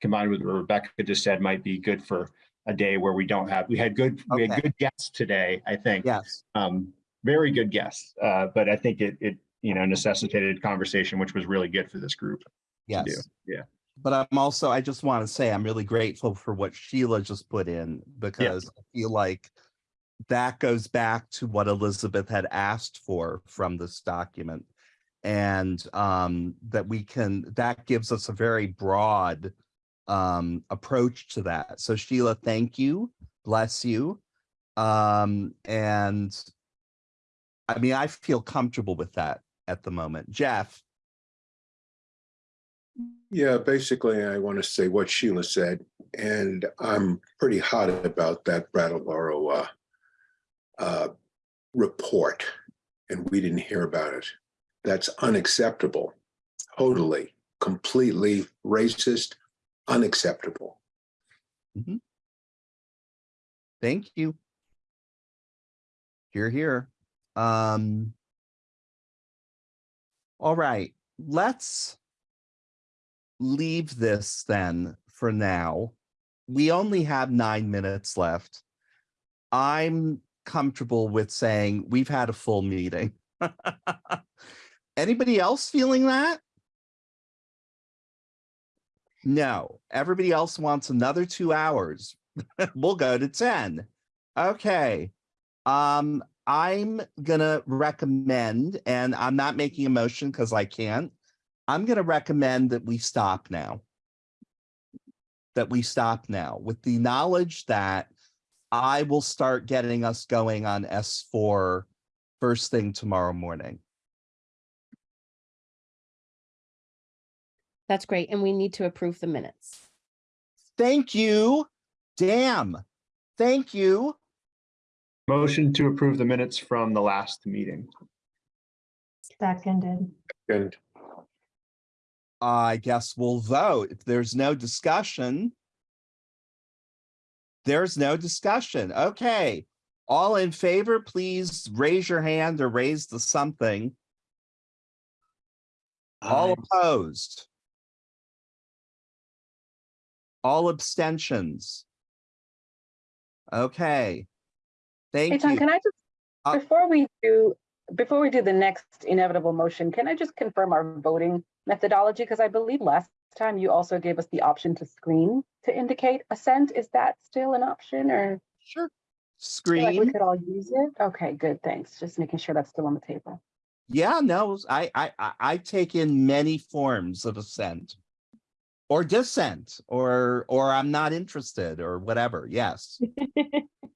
combined with what Rebecca just said might be good for a day where we don't have we had good we had good guests today. I think yes, um, very good guests. Uh, but I think it it you know necessitated conversation, which was really good for this group. yes. Yeah. But I'm also, I just want to say, I'm really grateful for what Sheila just put in because I feel like that goes back to what Elizabeth had asked for from this document. And um, that we can, that gives us a very broad um, approach to that. So Sheila, thank you, bless you. Um, and I mean, I feel comfortable with that at the moment. Jeff, Yeah, basically, I want to say what Sheila said, and I'm pretty hot about that Brattleboro uh, uh, report, and we didn't hear about it. That's unacceptable, totally, completely racist, unacceptable. Thank you. Here, here. Um. All right, let's leave this then for now. We only have nine minutes left. I'm comfortable with saying we've had a full meeting. Anybody else feeling that? No, everybody else wants another two hours. we'll go to 10. Okay. Um, I'm gonna recommend, and I'm not making a motion because I can't. I'm gonna recommend that we stop now. That we stop now with the knowledge that I will start getting us going on S4 first thing tomorrow morning. That's great. And we need to approve the minutes. Thank you. Damn. Thank you. Motion to approve the minutes from the last meeting. Seconded. And I guess we'll vote. If there's no discussion. There's no discussion. Okay. All in favor, please raise your hand or raise the something. All Aye. opposed. All abstentions. Okay. Hey, Thank Tom, you. can I just, Uh, before we do, before we do the next inevitable motion, can I just confirm our voting methodology? Because I believe last time you also gave us the option to screen to indicate assent. Is that still an option or? Sure. Screen. like We could all use it? Okay, good, thanks. Just making sure that's still on the table. Yeah, no, I, I, I, I take in many forms of assent. Or dissent, or, or I'm not interested, or whatever, yes.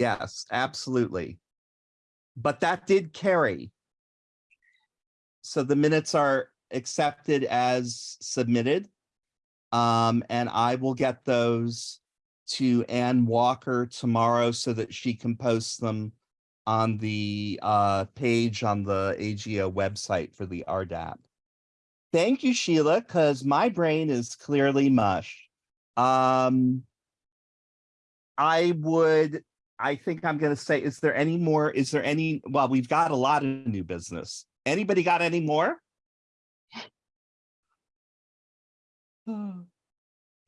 Yes, absolutely. But that did carry. so the minutes are accepted as submitted. Um, and I will get those to Ann Walker tomorrow so that she can post them on the uh page on the AGO website for the RDAP. Thank you, Sheila, because my brain is clearly mush. Um, I would, I think I'm gonna say, is there any more, is there any, well, we've got a lot of new business. Anybody got any more?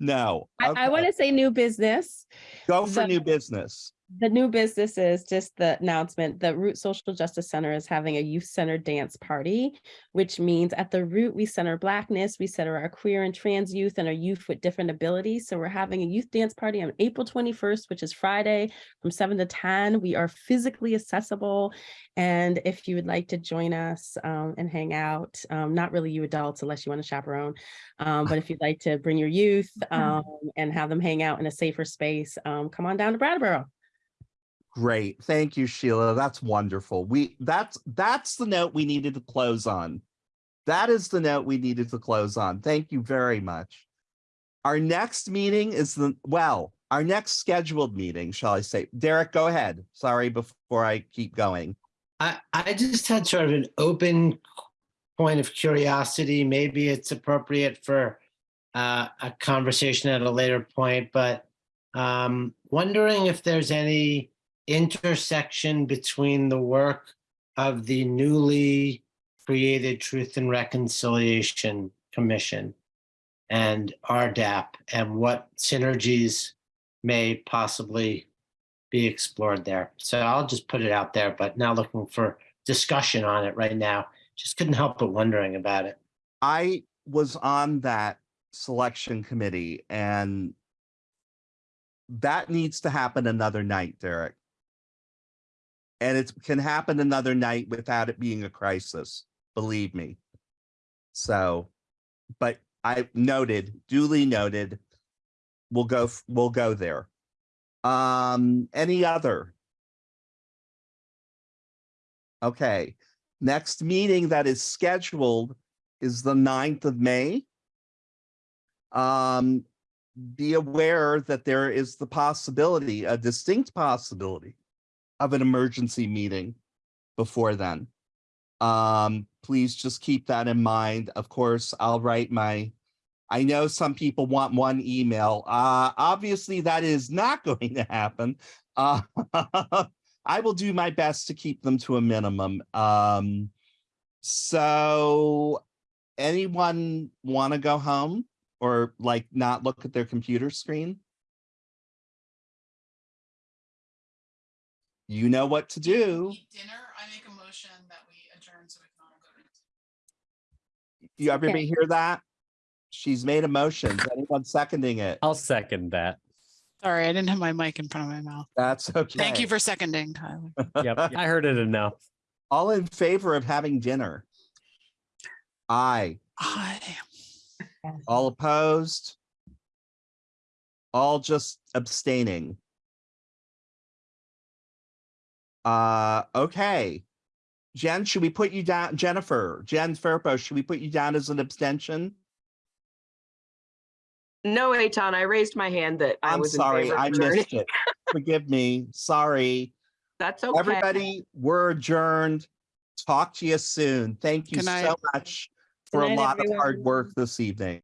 No. I, I want to say new business. Go for the- new business. The new business is just the announcement, the Root Social Justice Center is having a youth centered dance party, which means at the root, we center Blackness, we center our queer and trans youth and our youth with different abilities. So we're having a youth dance party on April 21st, which is Friday from seven to 10. We are physically accessible. And if you would like to join us um, and hang out, um, not really you adults unless you want to chaperone, um, but if you'd like to bring your youth um, and have them hang out in a safer space, um, come on down to Brattleboro. Great. Thank you, Sheila. That's wonderful. We, that's, that's the note we needed to close on. That is the note we needed to close on. Thank you very much. Our next meeting is the, well, our next scheduled meeting, shall I say? Derek, go ahead. Sorry, before I keep going. I, I just had sort of an open point of curiosity. Maybe it's appropriate for uh, a conversation at a later point, but um, wondering if there's any intersection between the work of the newly created Truth and Reconciliation Commission and RDAP and what synergies may possibly be explored there. So I'll just put it out there, but now looking for discussion on it right now. Just couldn't help but wondering about it. I was on that selection committee and that needs to happen another night, Derek. And it can happen another night without it being a crisis, believe me. So, but I noted, duly noted, we'll go, we'll go there. Um, any other? Okay, next meeting that is scheduled is the 9th of May. Um, be aware that there is the possibility, a distinct possibility of an emergency meeting before then. Um, please just keep that in mind. Of course, I'll write my, I know some people want one email. Uh, obviously that is not going to happen. Uh, I will do my best to keep them to a minimum. Um, so anyone want to go home or like not look at their computer screen? You know what to do. Dinner, I make a motion that we adjourn so we can all go. You everybody hear that? She's made a motion. Is anyone seconding it? I'll second that. Sorry, I didn't have my mic in front of my mouth. That's okay. Thank you for seconding, Tyler. Yep, I heard it enough. All in favor of having dinner? Aye. Aye. All opposed? All just abstaining? Uh, okay. Jen, should we put you down, Jennifer, Jen Fairpo, should we put you down as an abstention? No, Etan, I raised my hand that I I'm was in sorry, favor of I missed it. Forgive me, sorry. That's okay. Everybody, we're adjourned. Talk to you soon. Thank you Good night. so much for a night, lot of hard work this evening.